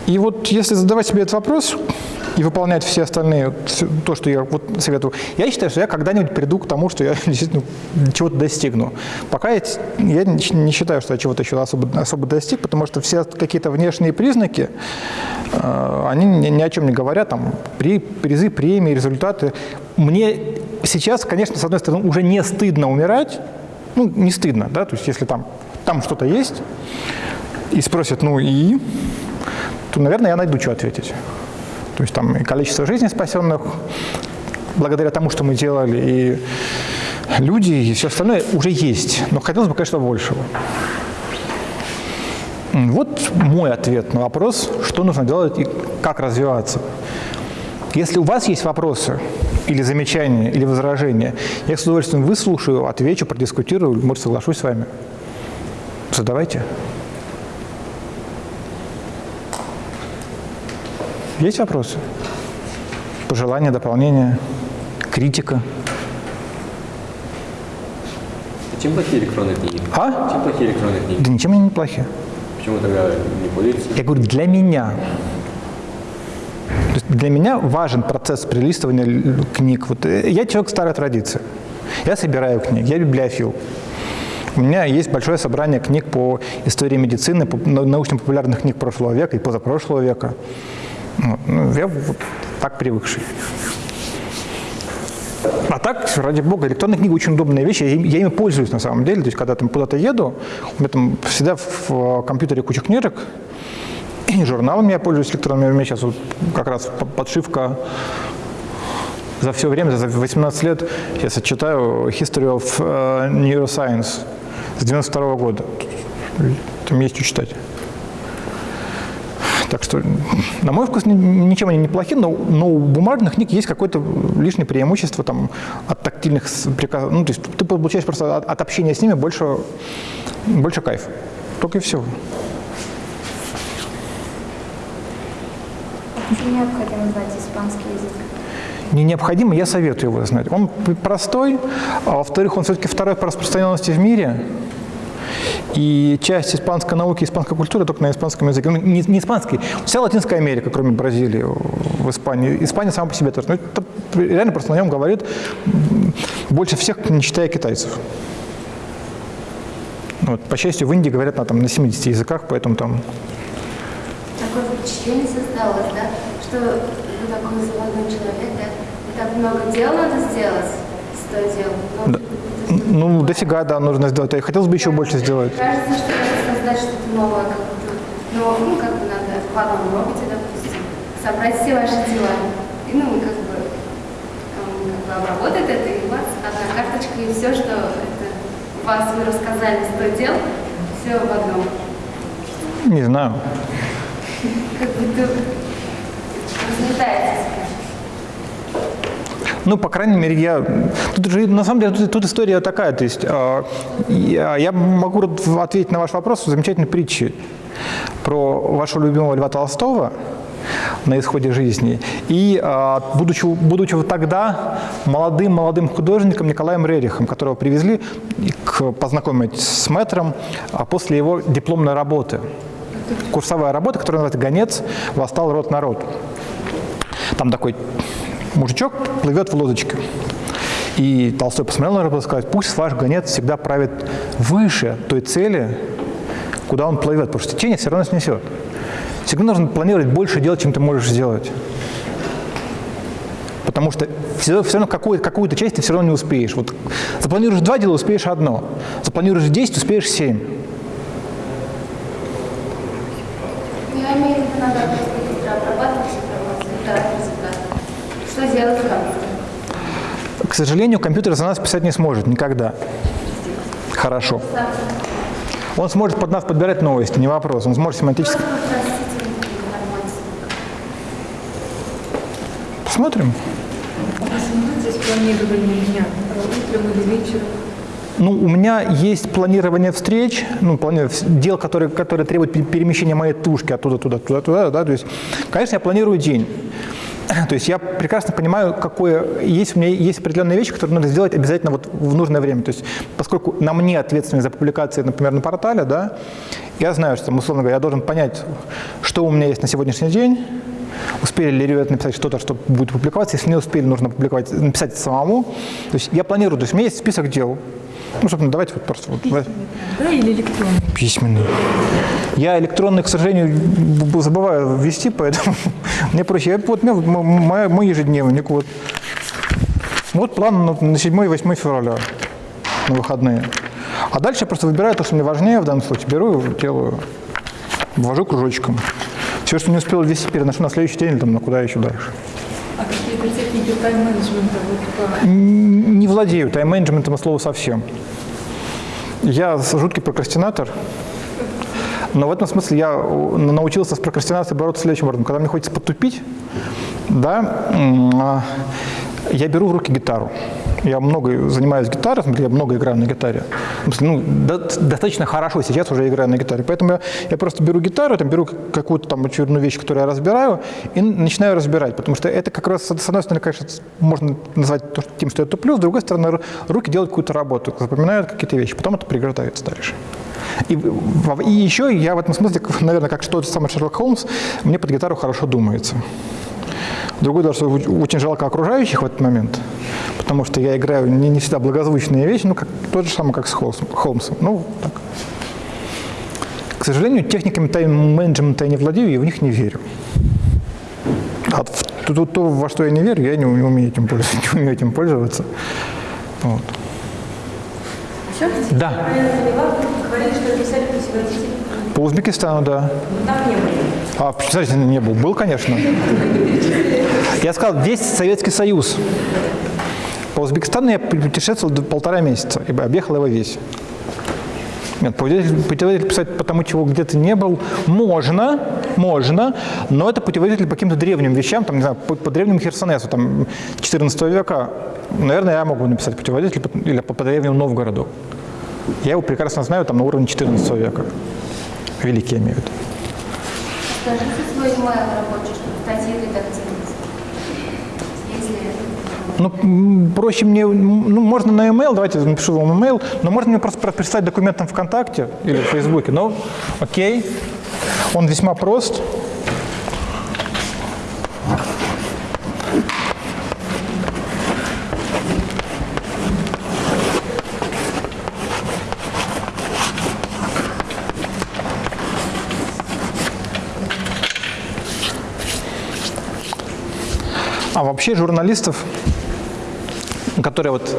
И вот если задавать себе этот вопрос и выполнять все остальные, то, что я вот советую, я считаю, что я когда-нибудь приду к тому, что я <laughs> действительно чего-то достигну. Пока я, я не считаю, что я чего-то еще особо, особо достиг, потому что все какие-то внешние признаки, э, они ни, ни о чем не говорят, там, при, призы, премии, результаты. Мне сейчас, конечно, с одной стороны, уже не стыдно умирать, ну, не стыдно, да, то есть если там, там что-то есть, и спросят, ну и, то, наверное, я найду, что ответить. То есть там и количество жизней спасенных благодаря тому, что мы делали, и люди, и все остальное уже есть. Но хотелось бы, конечно, большего. Вот мой ответ на вопрос, что нужно делать и как развиваться. Если у вас есть вопросы или замечания, или возражения, я с удовольствием выслушаю, отвечу, продискутирую, может, соглашусь с вами. Задавайте. Есть вопросы? Пожелания, дополнения, критика? Чем плохие электронные книги? А? Чем плохие электронные книги? Да ничем они не плохи. Почему тогда не пользуетесь? Я говорю, для меня. То есть для меня важен процесс прилистывания книг. Вот э, я человек старой традиции. Я собираю книги, я библиофил. У меня есть большое собрание книг по истории медицины, по нау- научно-популярных книг прошлого века и позапрошлого века. Вот. Ну, я вот так привыкший. А так, ради бога, электронная книга очень удобная вещь, я, им- я ими пользуюсь на самом деле. То есть, когда там куда-то еду, у меня там всегда в э, компьютере куча книжек, и журналами я пользуюсь электронными. У меня сейчас вот как раз по- подшивка за все время, за 18 лет, я читаю History of э, Neuroscience с 92 года. Там есть что читать. Так что, на мой вкус, ни- ничем они не плохи, но, но у бумажных книг есть какое-то лишнее преимущество там, от тактильных приказов. Ну, то есть ты получаешь просто от, от общения с ними больше, больше кайфа. Только и всего. Почему необходимо знать испанский язык? Не необходимо, я советую его знать. Он простой, а во-вторых, он все-таки второй по распространенности в мире. И часть испанской науки, испанской культуры только на испанском языке. Ну, не, не испанский, вся Латинская Америка, кроме Бразилии, в Испании. Испания сама по себе тоже. Ну, это реально просто на нем говорит больше всех, не считая китайцев. Вот, по счастью, в Индии говорят на, там, на 70 языках, поэтому там Такое впечатление создалось, да, что вы такой заводной человек, да, и так много дел надо сделать, сто дел. но Да. Ну, дофига, да, нужно сделать. И хотелось бы еще больше сделать. Кажется, что надо создать что-то новое, как будто, но, ну, как бы надо в одном роботе, допустим, собрать все ваши дела. И, ну, как бы, как бы обработает это, и у вас одна карточка, и все, что это вас вы рассказали 100 дел, все в одном. Не знаю. Как будто разлетается. Ну, по крайней мере, я... Тут же, на самом деле, тут, тут история такая, то есть э, я, я могу ответить на ваш вопрос в замечательной притче про вашего любимого Льва Толстого на исходе жизни. И э, будучи, будучи вот тогда молодым-молодым художником Николаем Рерихом, которого привезли к, познакомить с мэтром а после его дипломной работы. Курсовая работа, которая называется «Гонец. Восстал род народ». Там такой мужичок плывет в лодочке. И Толстой посмотрел на него и сказал, пусть ваш гонец всегда правит выше той цели, куда он плывет, потому что течение все равно снесет. Всегда нужно планировать больше дел, чем ты можешь сделать. Потому что все, все равно какую-то, какую часть ты все равно не успеешь. Вот запланируешь два дела, успеешь одно. Запланируешь 10, успеешь 7. Я имею в виду, надо просто быстро обрабатывать информацию, и дать результат. Что в конце? К сожалению, компьютер за нас писать не сможет никогда. Хорошо. Он сможет под нас подбирать новости, не вопрос. Он сможет семантически... Посмотрим. Ну, у меня есть планирование встреч, ну, планирование дел, которые, которые требуют пе- перемещения моей тушки оттуда, туда, туда, туда, да, то есть, конечно, я планирую день. <clears throat> То есть я прекрасно понимаю, какое есть у меня есть определенные вещи, которые надо сделать обязательно вот в нужное время. То есть поскольку на мне ответственность за публикации, например, на портале, да, я знаю, что, условно говоря, я должен понять, что у меня есть на сегодняшний день, успели ли ребята написать что-то, что будет публиковаться, если не успели, нужно публиковать, написать самому. То есть я планирую, то есть у меня есть список дел. Ну, собственно, давайте вот просто вот, Да, или электронный? письменный. Я электронный, к сожалению, забываю ввести, поэтому <laughs> мне проще. Я, вот у меня вот м- мой, мой ежедневник. Вот, вот план на, на 7-8 февраля, на выходные. А дальше я просто выбираю то, что мне важнее в данном случае. Беру, делаю, ввожу кружочком. Все, что не успел ввести, переношу на следующий день или там, на куда еще дальше. А какие-то техники тайм-менеджмента Не владею тайм-менеджментом от слова совсем. Я жуткий прокрастинатор, но в этом смысле я э, научился с прокрастинацией бороться следующим образом. Когда мне хочется потупить, да, а, я беру в руки гитару. Я много занимаюсь гитарой, смотри, я много играю на гитаре. Ну, до- достаточно хорошо сейчас уже играю на гитаре. Поэтому я, я просто беру гитару, там, беру какую-то там очередную вещь, которую я разбираю, и начинаю разбирать. Потому что это как раз, с одной стороны, конечно, можно назвать тем, что это плюс, с другой стороны, ру- руки делают какую-то работу, запоминают какие-то вещи, потом это приготовится дальше. И, и еще я в этом смысле, наверное, как что-то самый Шерлок Холмс, мне под гитару хорошо думается. Другое дело, что очень жалко окружающих в этот момент, потому что я играю не, не всегда благозвучные вещи, ну, как, тот же самый, как с Холмсом. Холмсом. Ну, так. К сожалению, техниками тайм-менеджмента я не владею и в них не верю. А то, то- то, во что я не верю, я не умею этим пользоваться. <laughs> Не умею этим пользоваться. Вот. Да. Говорили, что писали путеводитель. По Узбекистану, да. Там не было. А, представляете, не был. Был, конечно. Я сказал, весь Советский Союз. По Узбекистану я путешествовал полтора месяца и объехал его весь. Нет, путеводитель, путеводитель писать по тому, чего где-то не был, можно, можно, но это путеводитель по каким-то древним вещам, там, не знаю, по, по древнему Херсонесу, там, 14 века. Наверное, я могу написать путеводитель или по, по древнему Новгороду. Я его прекрасно знаю, там, на уровне 14 века. Великий, я имею в виду. Скажите свой email рабочий, чтобы статьи редактировать. Ну, проще мне, ну, можно на e-mail, давайте напишу вам email, но можно мне просто прислать документ там ВКонтакте или в Фейсбуке, но окей, он весьма прост. А вообще журналистов, которые вот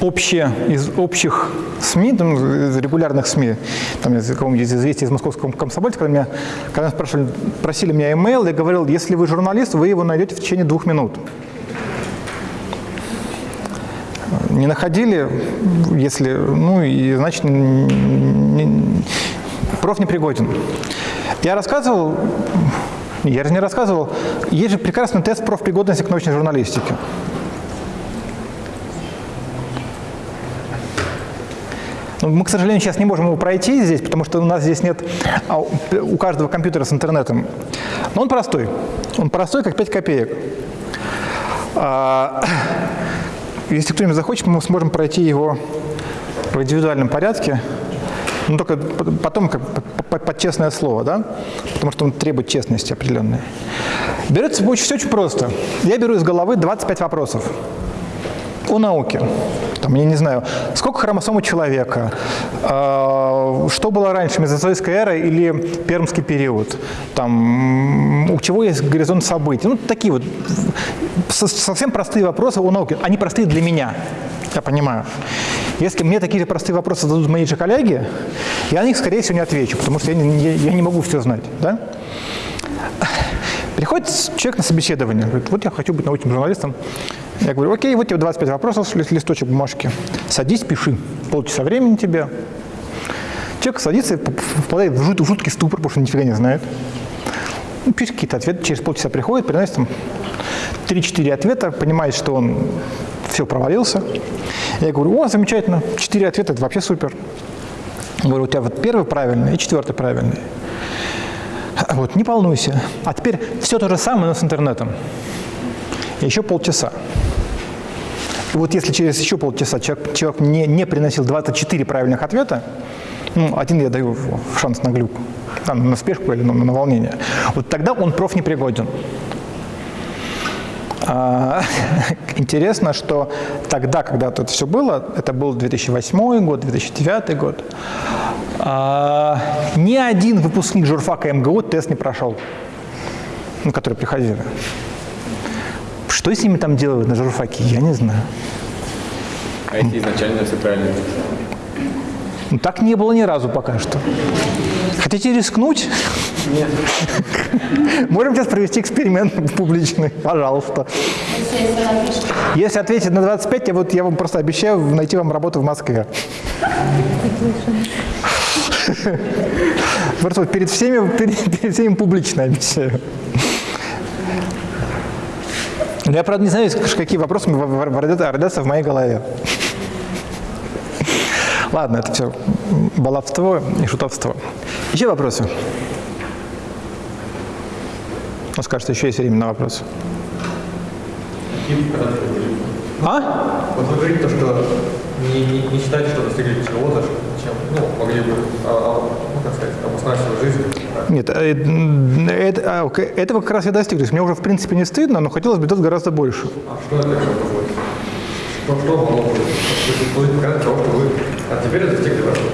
общие, из общих СМИ, там, из регулярных СМИ, там, из какого-нибудь из известий из московского комсомольца, когда, меня, когда спрашивали, просили меня email, я говорил, если вы журналист, вы его найдете в течение двух минут. Не находили, если, ну, и значит, не- проф непригоден. Я рассказывал, я же не рассказывал, есть же прекрасный тест профпригодности к научной журналистике. Мы, к сожалению, сейчас не можем его пройти здесь, потому что у нас здесь нет а, у каждого компьютера с интернетом. Но он простой. Он простой, как 5 копеек. А, <coughs> Если кто-нибудь захочет, мы сможем пройти его в индивидуальном порядке. Ну, только потом как п- п- под честное слово, да? Потому что он требует честности определенной. Берется все очень просто. Я беру из головы 25 вопросов о науке. Там, я не знаю, сколько хромосом у человека, э, что было раньше, мезозойская эра или пермский период, там, у чего есть горизонт событий. Ну, такие вот со- совсем простые вопросы о науке. Они простые для меня, я понимаю. Если мне такие же простые вопросы зададут мои же коллеги, я на них, скорее всего, не отвечу, потому что я не, я не могу все знать. Да? Приходит человек на собеседование, говорит, вот я хочу быть научным журналистом. Я говорю, окей, вот тебе 25 вопросов, ли- листочек бумажки. Садись, пиши. Полчаса времени тебе. Человек садится и впадает в жут- жуткий ступор, потому что нифига не знает. Ну, пишет какие-то ответы, через полчаса приходит, приносит там 3-4 ответа, понимает, что он все провалился. Я говорю, о, замечательно, 4 ответа, это вообще супер. Говорю, у тебя вот первый правильный и четвертый правильный. Вот, не волнуйся. А теперь все то же самое, но с интернетом. Еще полчаса. И вот если через еще полчаса человек, человек не, не приносил 24 правильных ответа, ну, один я даю шанс на глюк, там, на спешку или на, на волнение, вот тогда он проф непригоден. А, <laughs> Интересно, что тогда, когда это все было, это был 2008 год, 2009 год, а, ни один выпускник журфака МГУ тест не прошел, ну, которые приходили. Что с ними там делают на журфаке, я не знаю. А если изначально все правильно? Ну, так не было ни разу пока что. Хотите рискнуть? Нет. Можем сейчас провести эксперимент публичный, пожалуйста. Если ответить на 25, я, вот, я вам просто обещаю найти вам работу в Москве. Просто перед всеми, перед, перед всеми публично обещаю. Но Я, правда, не знаю, какие вопросы родятся в моей голове. Ладно, это все баловство и шутовство. Еще вопросы? Ну, скажется, еще есть время на вопросы. А? Вот вы говорите, то, что не, не, не считаете, что достигли чего-то, чем ну, могли бы, а, а, ну, как сказать, обосновать свою жизнь. Нет, э, м, это, а, этого как раз я достиг. То есть мне уже в принципе не стыдно, но хотелось бы делать гораздо больше. А что это? Что, что могло бы быть показать того, что вы а теперь достигли вашего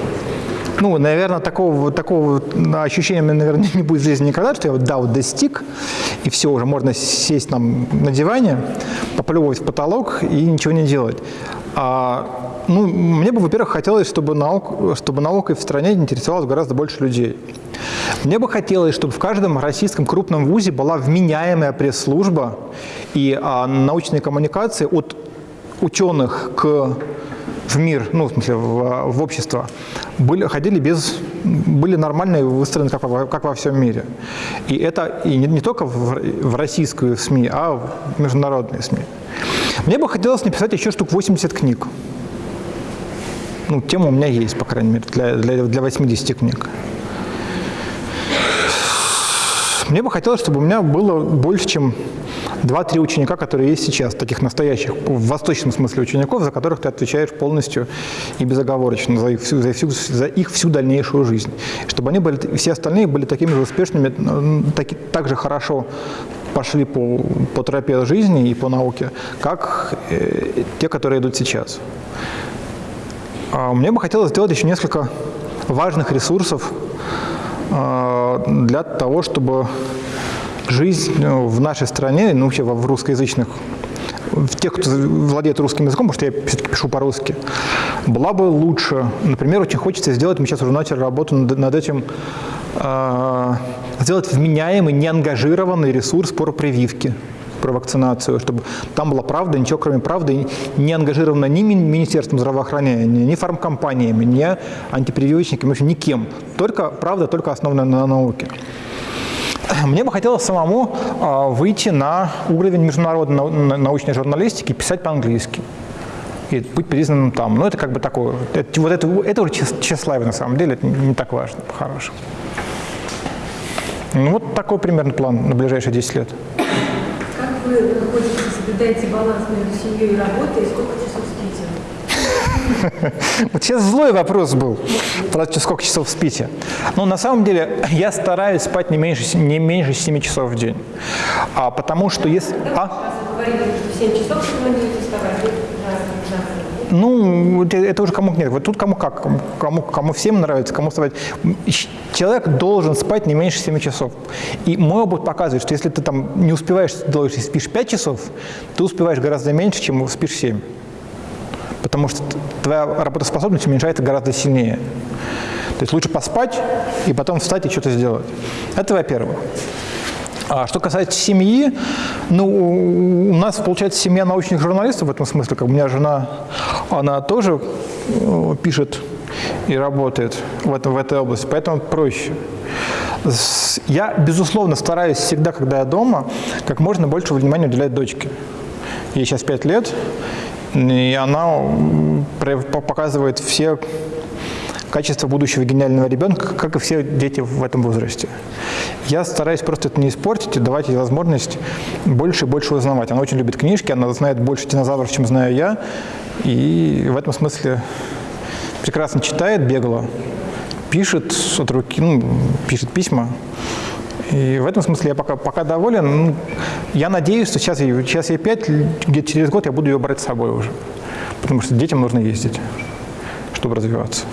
Ну, наверное, такого, такого ощущения, наверное, <laughs> не будет в жизни никогда, что я вот, да, вот достиг, и все, уже можно сесть там на диване, поплевывать в потолок и ничего не делать. А, ну, мне бы, во-первых, хотелось, чтобы, наук, чтобы наукой в стране интересовалось гораздо больше людей. Мне бы хотелось, чтобы в каждом российском крупном вузе была вменяемая пресс-служба и а, научные коммуникации от ученых к в мир, ну, в смысле, в, в общество, были, ходили без, были нормальные, выстроены как, во- как во всем мире. И это и не, не только в, в российскую СМИ, а в международные СМИ. Мне бы хотелось написать еще штук 80 книг. Ну, тема у меня есть, по крайней мере, для, для, для 80 книг. Мне бы хотелось, чтобы у меня было больше, чем 2-3 ученика, которые есть сейчас, таких настоящих, в восточном смысле учеников, за которых ты отвечаешь полностью и безоговорочно за их всю, за всю, за их всю дальнейшую жизнь. Чтобы они были, все остальные были такими же успешными, м, таки, так же хорошо пошли по, по тропе жизни и по науке, как э, те, которые идут сейчас. А Мне бы хотелось сделать еще несколько важных ресурсов э, для того, чтобы жизнь э, в нашей стране, ну вообще во- в русскоязычных, в тех, кто владеет русским языком, потому что я все-таки пишу по-русски, была бы лучше. Например, очень хочется сделать, мы сейчас уже начали работу над, над этим, э, сделать вменяемый, неангажированный ресурс про прививки, про вакцинацию, чтобы там была правда, ничего кроме правды не ангажировано ни Мин- Министерством здравоохранения, ни фармкомпаниями, ни антипрививочниками, в общем, никем. Только правда, только основанная на науке. Мне бы хотелось самому а, выйти на уровень международной нау- на- научной журналистики, писать по-английски и быть признанным там. Но это как бы такое, это, вот это, это уже тщес- тщеславие на самом деле, это не так важно, по-хорошему. Ну вот такой примерно план на ближайшие 10 лет. Вы находите, соблюдаете баланс между семьей и работой, и сколько часов спите? <laughs> Вот сейчас злой вопрос был, про сколько часов спите. Но на самом деле я стараюсь спать не меньше, не меньше 7 часов в день. А, потому что если... А? Раз вы говорили, что в 7 часов вы планируете вставать, вы раз в 15 Ну, это, уже кому нет. Вот тут кому как, кому, кому, всем нравится, кому. Щ- Человек должен спать не меньше 7 часов. И мой опыт показывает, что если ты там не успеваешь и спишь 5 часов, ты успеваешь гораздо меньше, чем спишь 7. Потому что твоя работоспособность уменьшается гораздо сильнее. То есть лучше поспать и потом встать и что-то сделать. Это во-первых. А что касается семьи, ну, у нас, получается, семья научных журналистов в этом смысле. Как у меня жена, она тоже э, пишет и работает в, этом, в этой области, поэтому проще. Я, безусловно, стараюсь всегда, когда я дома, как можно больше внимания уделять дочке. Ей сейчас 5 лет, и она показывает все качества будущего гениального ребенка, как и все дети в этом возрасте. Я стараюсь просто это не испортить и давать ей возможность больше и больше узнавать. Она очень любит книжки, она знает больше динозавров, чем знаю я, и в этом смысле прекрасно читает бегло, пишет от руки, ну, пишет письма. И в этом смысле я пока, пока доволен. Ну, я надеюсь, что сейчас ей, сейчас ей 5, где-то через год я буду ее брать с собой уже. Потому что детям нужно ездить, чтобы развиваться.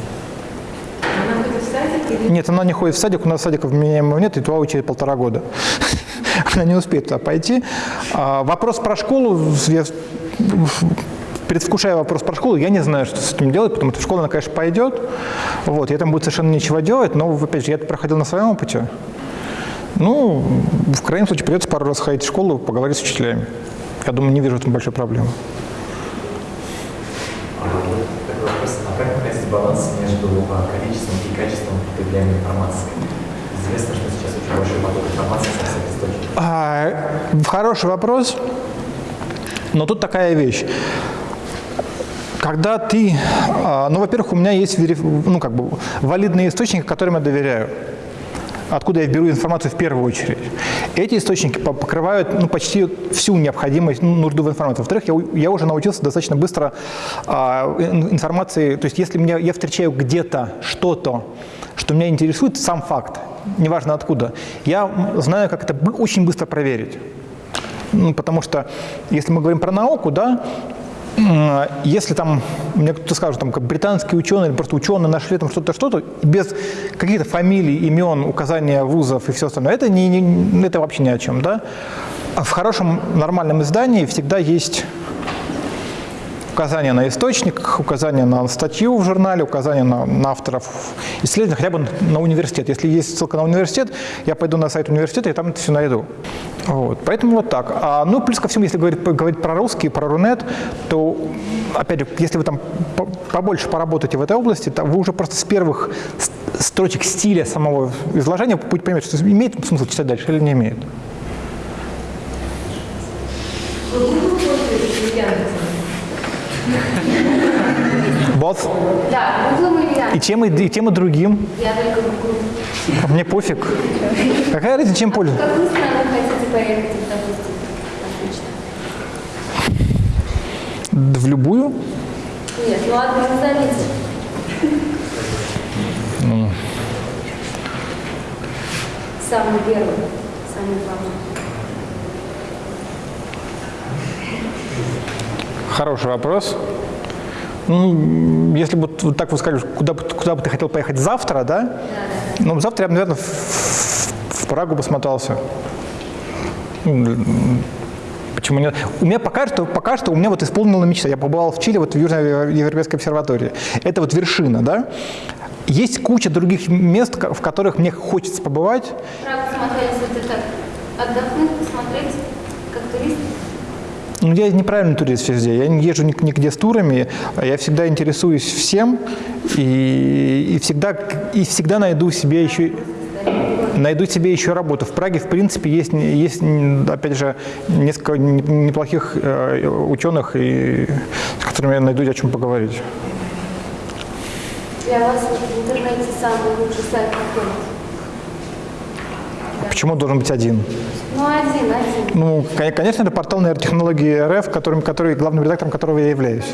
Она ходит в садик или Нет, она не ходит в садик, у нас садиков вменяемого нет, и туда учить полтора года. <laughs> Она не успеет туда пойти. А, вопрос про школу, я предвкушая вопрос про школу, я не знаю, что с этим делать, потому что в школу она, конечно, пойдет, вот, и там будет совершенно нечего делать, но, опять же, я это проходил на своем опыте. Ну, в крайнем случае, придется пару раз ходить в школу, поговорить с учителями. Я думаю, не вижу в этом большой проблемы. А как находить баланс между а, количеством и качеством потребляемой информации? Известно, что сейчас очень большой поток информации со всех источников. А, хороший вопрос, но тут такая вещь. Когда ты, а, ну, во-первых, у меня есть ну, как бы, валидные источники, которым я доверяю. Откуда я беру информацию в первую очередь. Эти источники по- покрывают ну, почти всю необходимость, ну, нужду в информации. Во-вторых, я, я уже научился достаточно быстро а, ин- информации, то есть если меня, я встречаю где-то что-то, что меня интересует, сам факт, неважно откуда, я знаю, как это очень быстро проверить. Ну, потому что, если мы говорим про науку, да, если там, мне кто-то скажет, там, британские ученые или просто ученые нашли там что-то, что-то, без каких-то фамилий, имен, указания вузов и все остальное, это, не, не- это вообще ни о чем, да. А в хорошем нормальном издании всегда есть указание на источник, указание на статью в журнале, указание на, на авторов исследования, хотя бы на университет. Если есть ссылка на университет, я пойду на сайт университета и там это все найду. Вот. Поэтому вот так. А, ну, плюс ко всему, если говорить, говорить про русский, про Рунет, то, опять же, если вы там по- побольше поработаете в этой области, то вы уже просто с первых строчек стиля самого изложения будете понимать, что имеет смысл читать дальше или не имеет. вы Google пользуетесь или Яндексом? Both. Да, Гуглом или И тем, и, и тем, и другим. Я только Гугл. Мне пофиг. Какая разница, чем пользуюсь? В какую страну хотите поехать, допустим? В любую? Нет, ну одну назовите. Самый первый, самый главный. Хороший вопрос. Ну, если бы вот так вы сказали, куда, куда бы ты хотел поехать завтра, да? Ну, завтра я бы, наверное, в, в Прагу бы Почему нет? У меня пока что, пока что у меня вот исполнена мечта. Я побывал в Чили, вот в Южноевропейской обсерватории. Это вот вершина, да? Есть куча других мест, в которых мне хочется побывать. Прагу смотреть, ты так отдохнуть, посмотреть как турист? Ну, я неправильный турист везде. Я не езжу нигде с турами. а Я всегда интересуюсь всем и, и всегда, и всегда найду себе еще найду себе еще работу. В Праге, в принципе, есть, есть опять же, несколько не- неплохих э, ученых, и, с которыми я найду о чем поговорить. Для вас в интернете самый лучший сайт какой? Почему должен быть один? Ну, один, один. Ну, кон- конечно, это портал нейротехнологии РФ, которым, который, главным редактором которого я являюсь.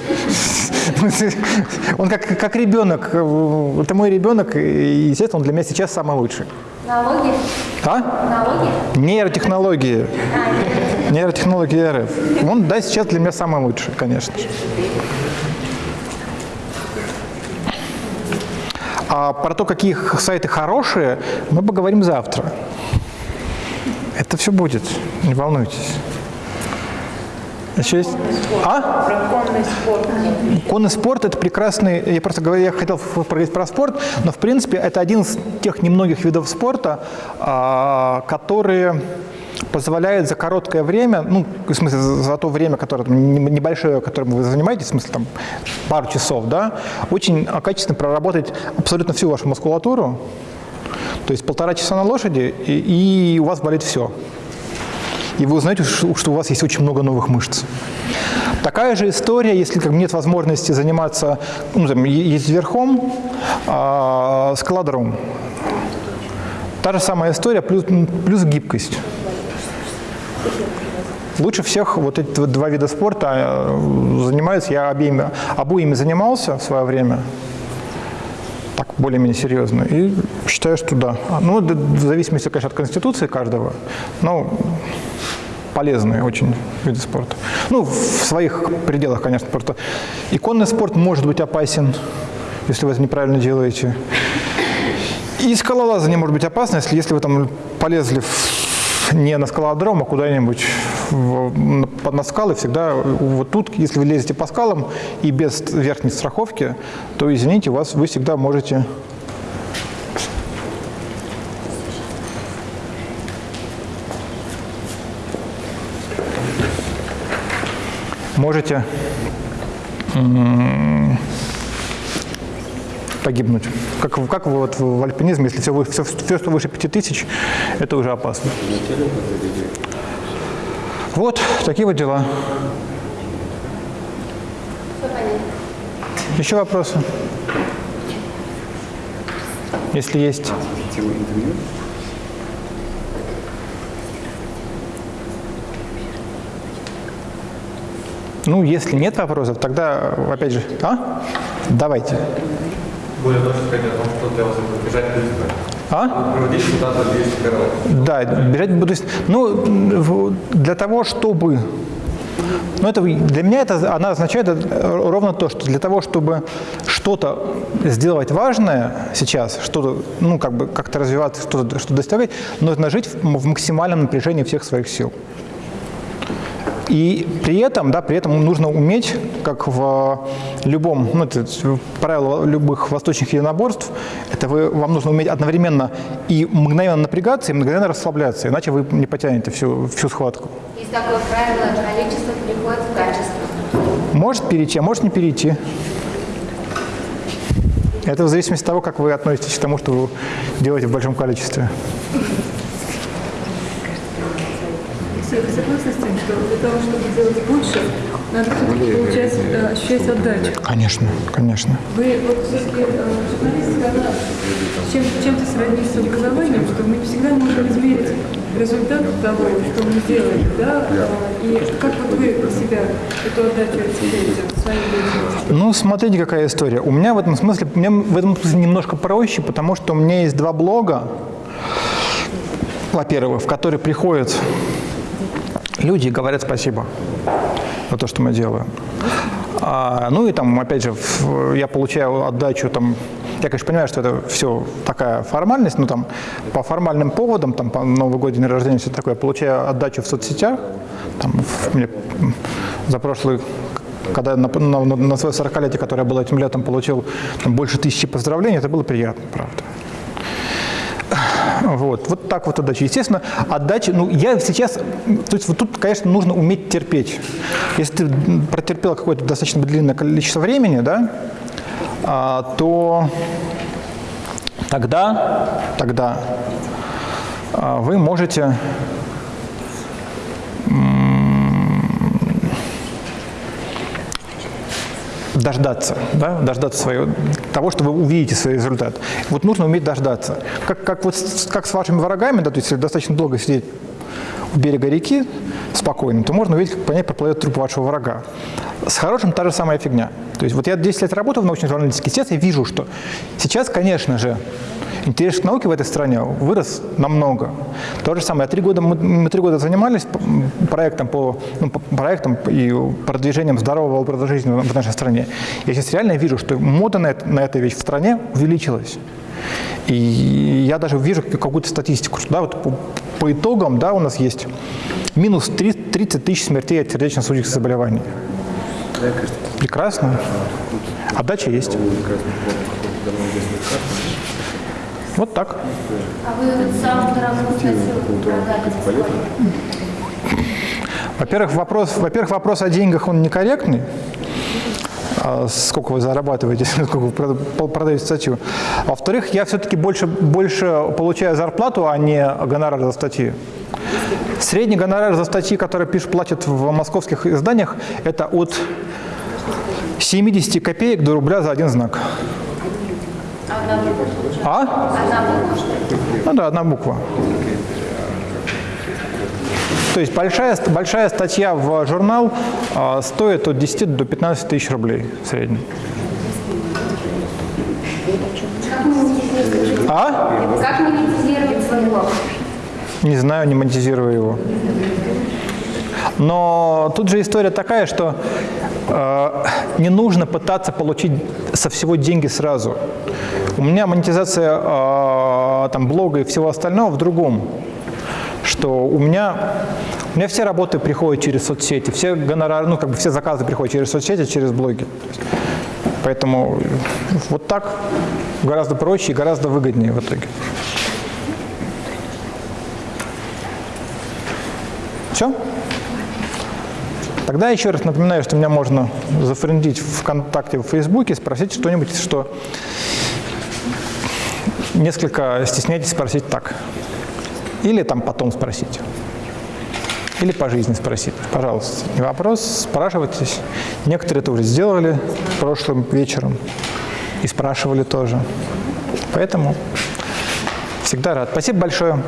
Он как, как ребенок. Это мой ребенок, и, естественно, он для меня сейчас самый лучший. Налоги? А? Налоги? Нейротехнологии. Нейротехнологии РФ. Он, да, сейчас для меня самый лучший, конечно же. А про то, какие сайты хорошие, мы поговорим завтра. Это все будет, не волнуйтесь. Еще есть? А? Про конный спорт. Конный спорт – это прекрасный, я просто говорю, я хотел поговорить про спорт, но в принципе это один из тех немногих видов спорта, а, которые позволяет за короткое время, ну, в смысле, за то время, которое небольшое, которым вы занимаетесь, в смысле, там, пару часов, да, очень качественно проработать абсолютно всю вашу мускулатуру, то есть полтора часа на лошади, и, и у вас болит все. И вы узнаете, что у вас есть очень много новых мышц. Такая же история, если как нет возможности заниматься, ну, там, е- ездить верхом, а, скалодром. Та же самая история, плюс, плюс гибкость. Лучше всех вот эти два вида спорта э, занимаются. Я обеими, обоими занимался в свое время. Так, более-менее серьезно. И считаю, что да. Ну, в зависимости, конечно, от конституции каждого. Но полезные очень виды спорта. Ну, в своих пределах, конечно. Просто иконный спорт может быть опасен, если вы это неправильно делаете. И скалолазание может быть опасно, если, если вы там полезли в- не на скалодром, а куда-нибудь под- на скалы, всегда вот тут, если вы лезете по скалам и без верхней страховки, то, извините, вас, вы всегда можете можете погибнуть. Как, как вот в альпинизме, если все, все, все, что выше 5000, это уже опасно. Вот, такие вот дела. Еще вопросы? Если есть. Ну, если нет вопросов, тогда, опять же, а? Давайте. Более точно что для вас это. А? Проводить куда-то 200 интервалов. Да, бежать буду. Ну, для того, чтобы. Ну, это для меня это она означает ровно то, что для того, чтобы что-то сделать важное сейчас, что-то, ну, как бы как-то развиваться, что-то что достигать, нужно жить в, в максимальном напряжении всех своих сил. И при этом, да, при этом нужно уметь, как в любом, ну, это правило любых восточных единоборств, это вы, вам нужно уметь одновременно и мгновенно напрягаться, и мгновенно расслабляться, иначе вы не потянете всю, всю схватку. Есть такое правило, количество приходит в качество. Может перейти, а может не перейти. Это в зависимости от того, как вы относитесь к тому, что вы делаете в большом количестве. Вы согласны с тем, что для того, чтобы делать больше, надо все-таки получать, э, ощущать отдачу? Конечно, конечно. Вы вот все-таки э, журналистика, она чем, чем-то сроднится с образованием, что мы всегда можем измерить результат того, что мы сделали, да? Э, И как вот вы для себя эту отдачу ощущаете в своей деятельности? Ну, смотрите, какая история. У меня в этом смысле, у меня в этом смысле немножко проще, потому что у меня есть два блога, во-первых, в которые приходят люди говорят спасибо за то, что мы делаем. А, ну и там, опять же, я получаю отдачу там. Я, конечно, понимаю, что это все такая формальность, но там по формальным поводам, там по Новый год, день рождения, все такое, я получаю отдачу в соцсетях. Там, в- мне за прошлый, когда на, на, на свое 40-летие, которое было этим летом, получил там, больше тысячи поздравлений, это было приятно, правда. <coughs> Вот, вот так вот отдача. Естественно, отдача, ну, я сейчас, то есть вот тут, конечно, нужно уметь терпеть. Если ты протерпел какое-то достаточно длинное количество времени, да, а, то тогда, тогда а, вы можете дождаться, да, дождаться своего, того, что вы увидите свой результат. Вот нужно уметь дождаться. Как, как, вот, как с вашими врагами, да, то есть достаточно долго сидеть у берега реки спокойно, то можно увидеть, как по ней проплывет труп вашего врага. С хорошим та же самая фигня. То есть вот я 10 лет работаю в научной журналистике, сейчас я вижу, что сейчас, конечно же, интерес к науке в этой стране вырос намного. То же самое, три года, мы, три года занимались проектом по, ну, по проектам и продвижением здорового образа жизни в нашей стране. Я сейчас реально вижу, что мода на, это- на эту вещь в стране увеличилась. И я даже вижу какую-то статистику, что да, вот по, по итогам да, у нас есть минус три- 30 тысяч смертей от сердечно-сосудистых заболеваний. Прекрасно. Отдача есть. Вот так. А вы самую дорогую статью? Во-первых, вопрос, во-первых, вопрос о деньгах, он некорректный. А Сколько вы зарабатываете, <laughs> сколько вы прода- продаете статью. А Во-вторых, я все-таки больше, больше получаю зарплату, а не гонорар за статьи. Средний гонорар за статьи, которые пишут, платят в московских изданиях, это от 70 копеек до рубля за один знак. Одна буква? А? Одна буква? Ну да, одна буква. То есть большая, большая статья в журнал а, стоит от 10 до 15 тысяч рублей в среднем. А? Как монетизировать свой блог? Не знаю, не монетизирую его. Но тут же история такая, что не нужно пытаться получить со всего деньги сразу. У меня монетизация э, там, блога и всего остального в другом. Что у меня, у меня все работы приходят через соцсети, все гонорары, ну, как бы все заказы приходят через соцсети, через блоги. Поэтому вот так гораздо проще и гораздо выгоднее в итоге. Все? Тогда еще раз напоминаю, что меня можно зафрендить в ВКонтакте, в Фейсбуке, спросить что-нибудь, что несколько стесняетесь спросить так. Или там потом спросить. Или по жизни спросить. Пожалуйста, не вопрос, спрашивайтесь. Некоторые это уже сделали прошлым вечером и спрашивали тоже. Поэтому всегда рад. Спасибо большое.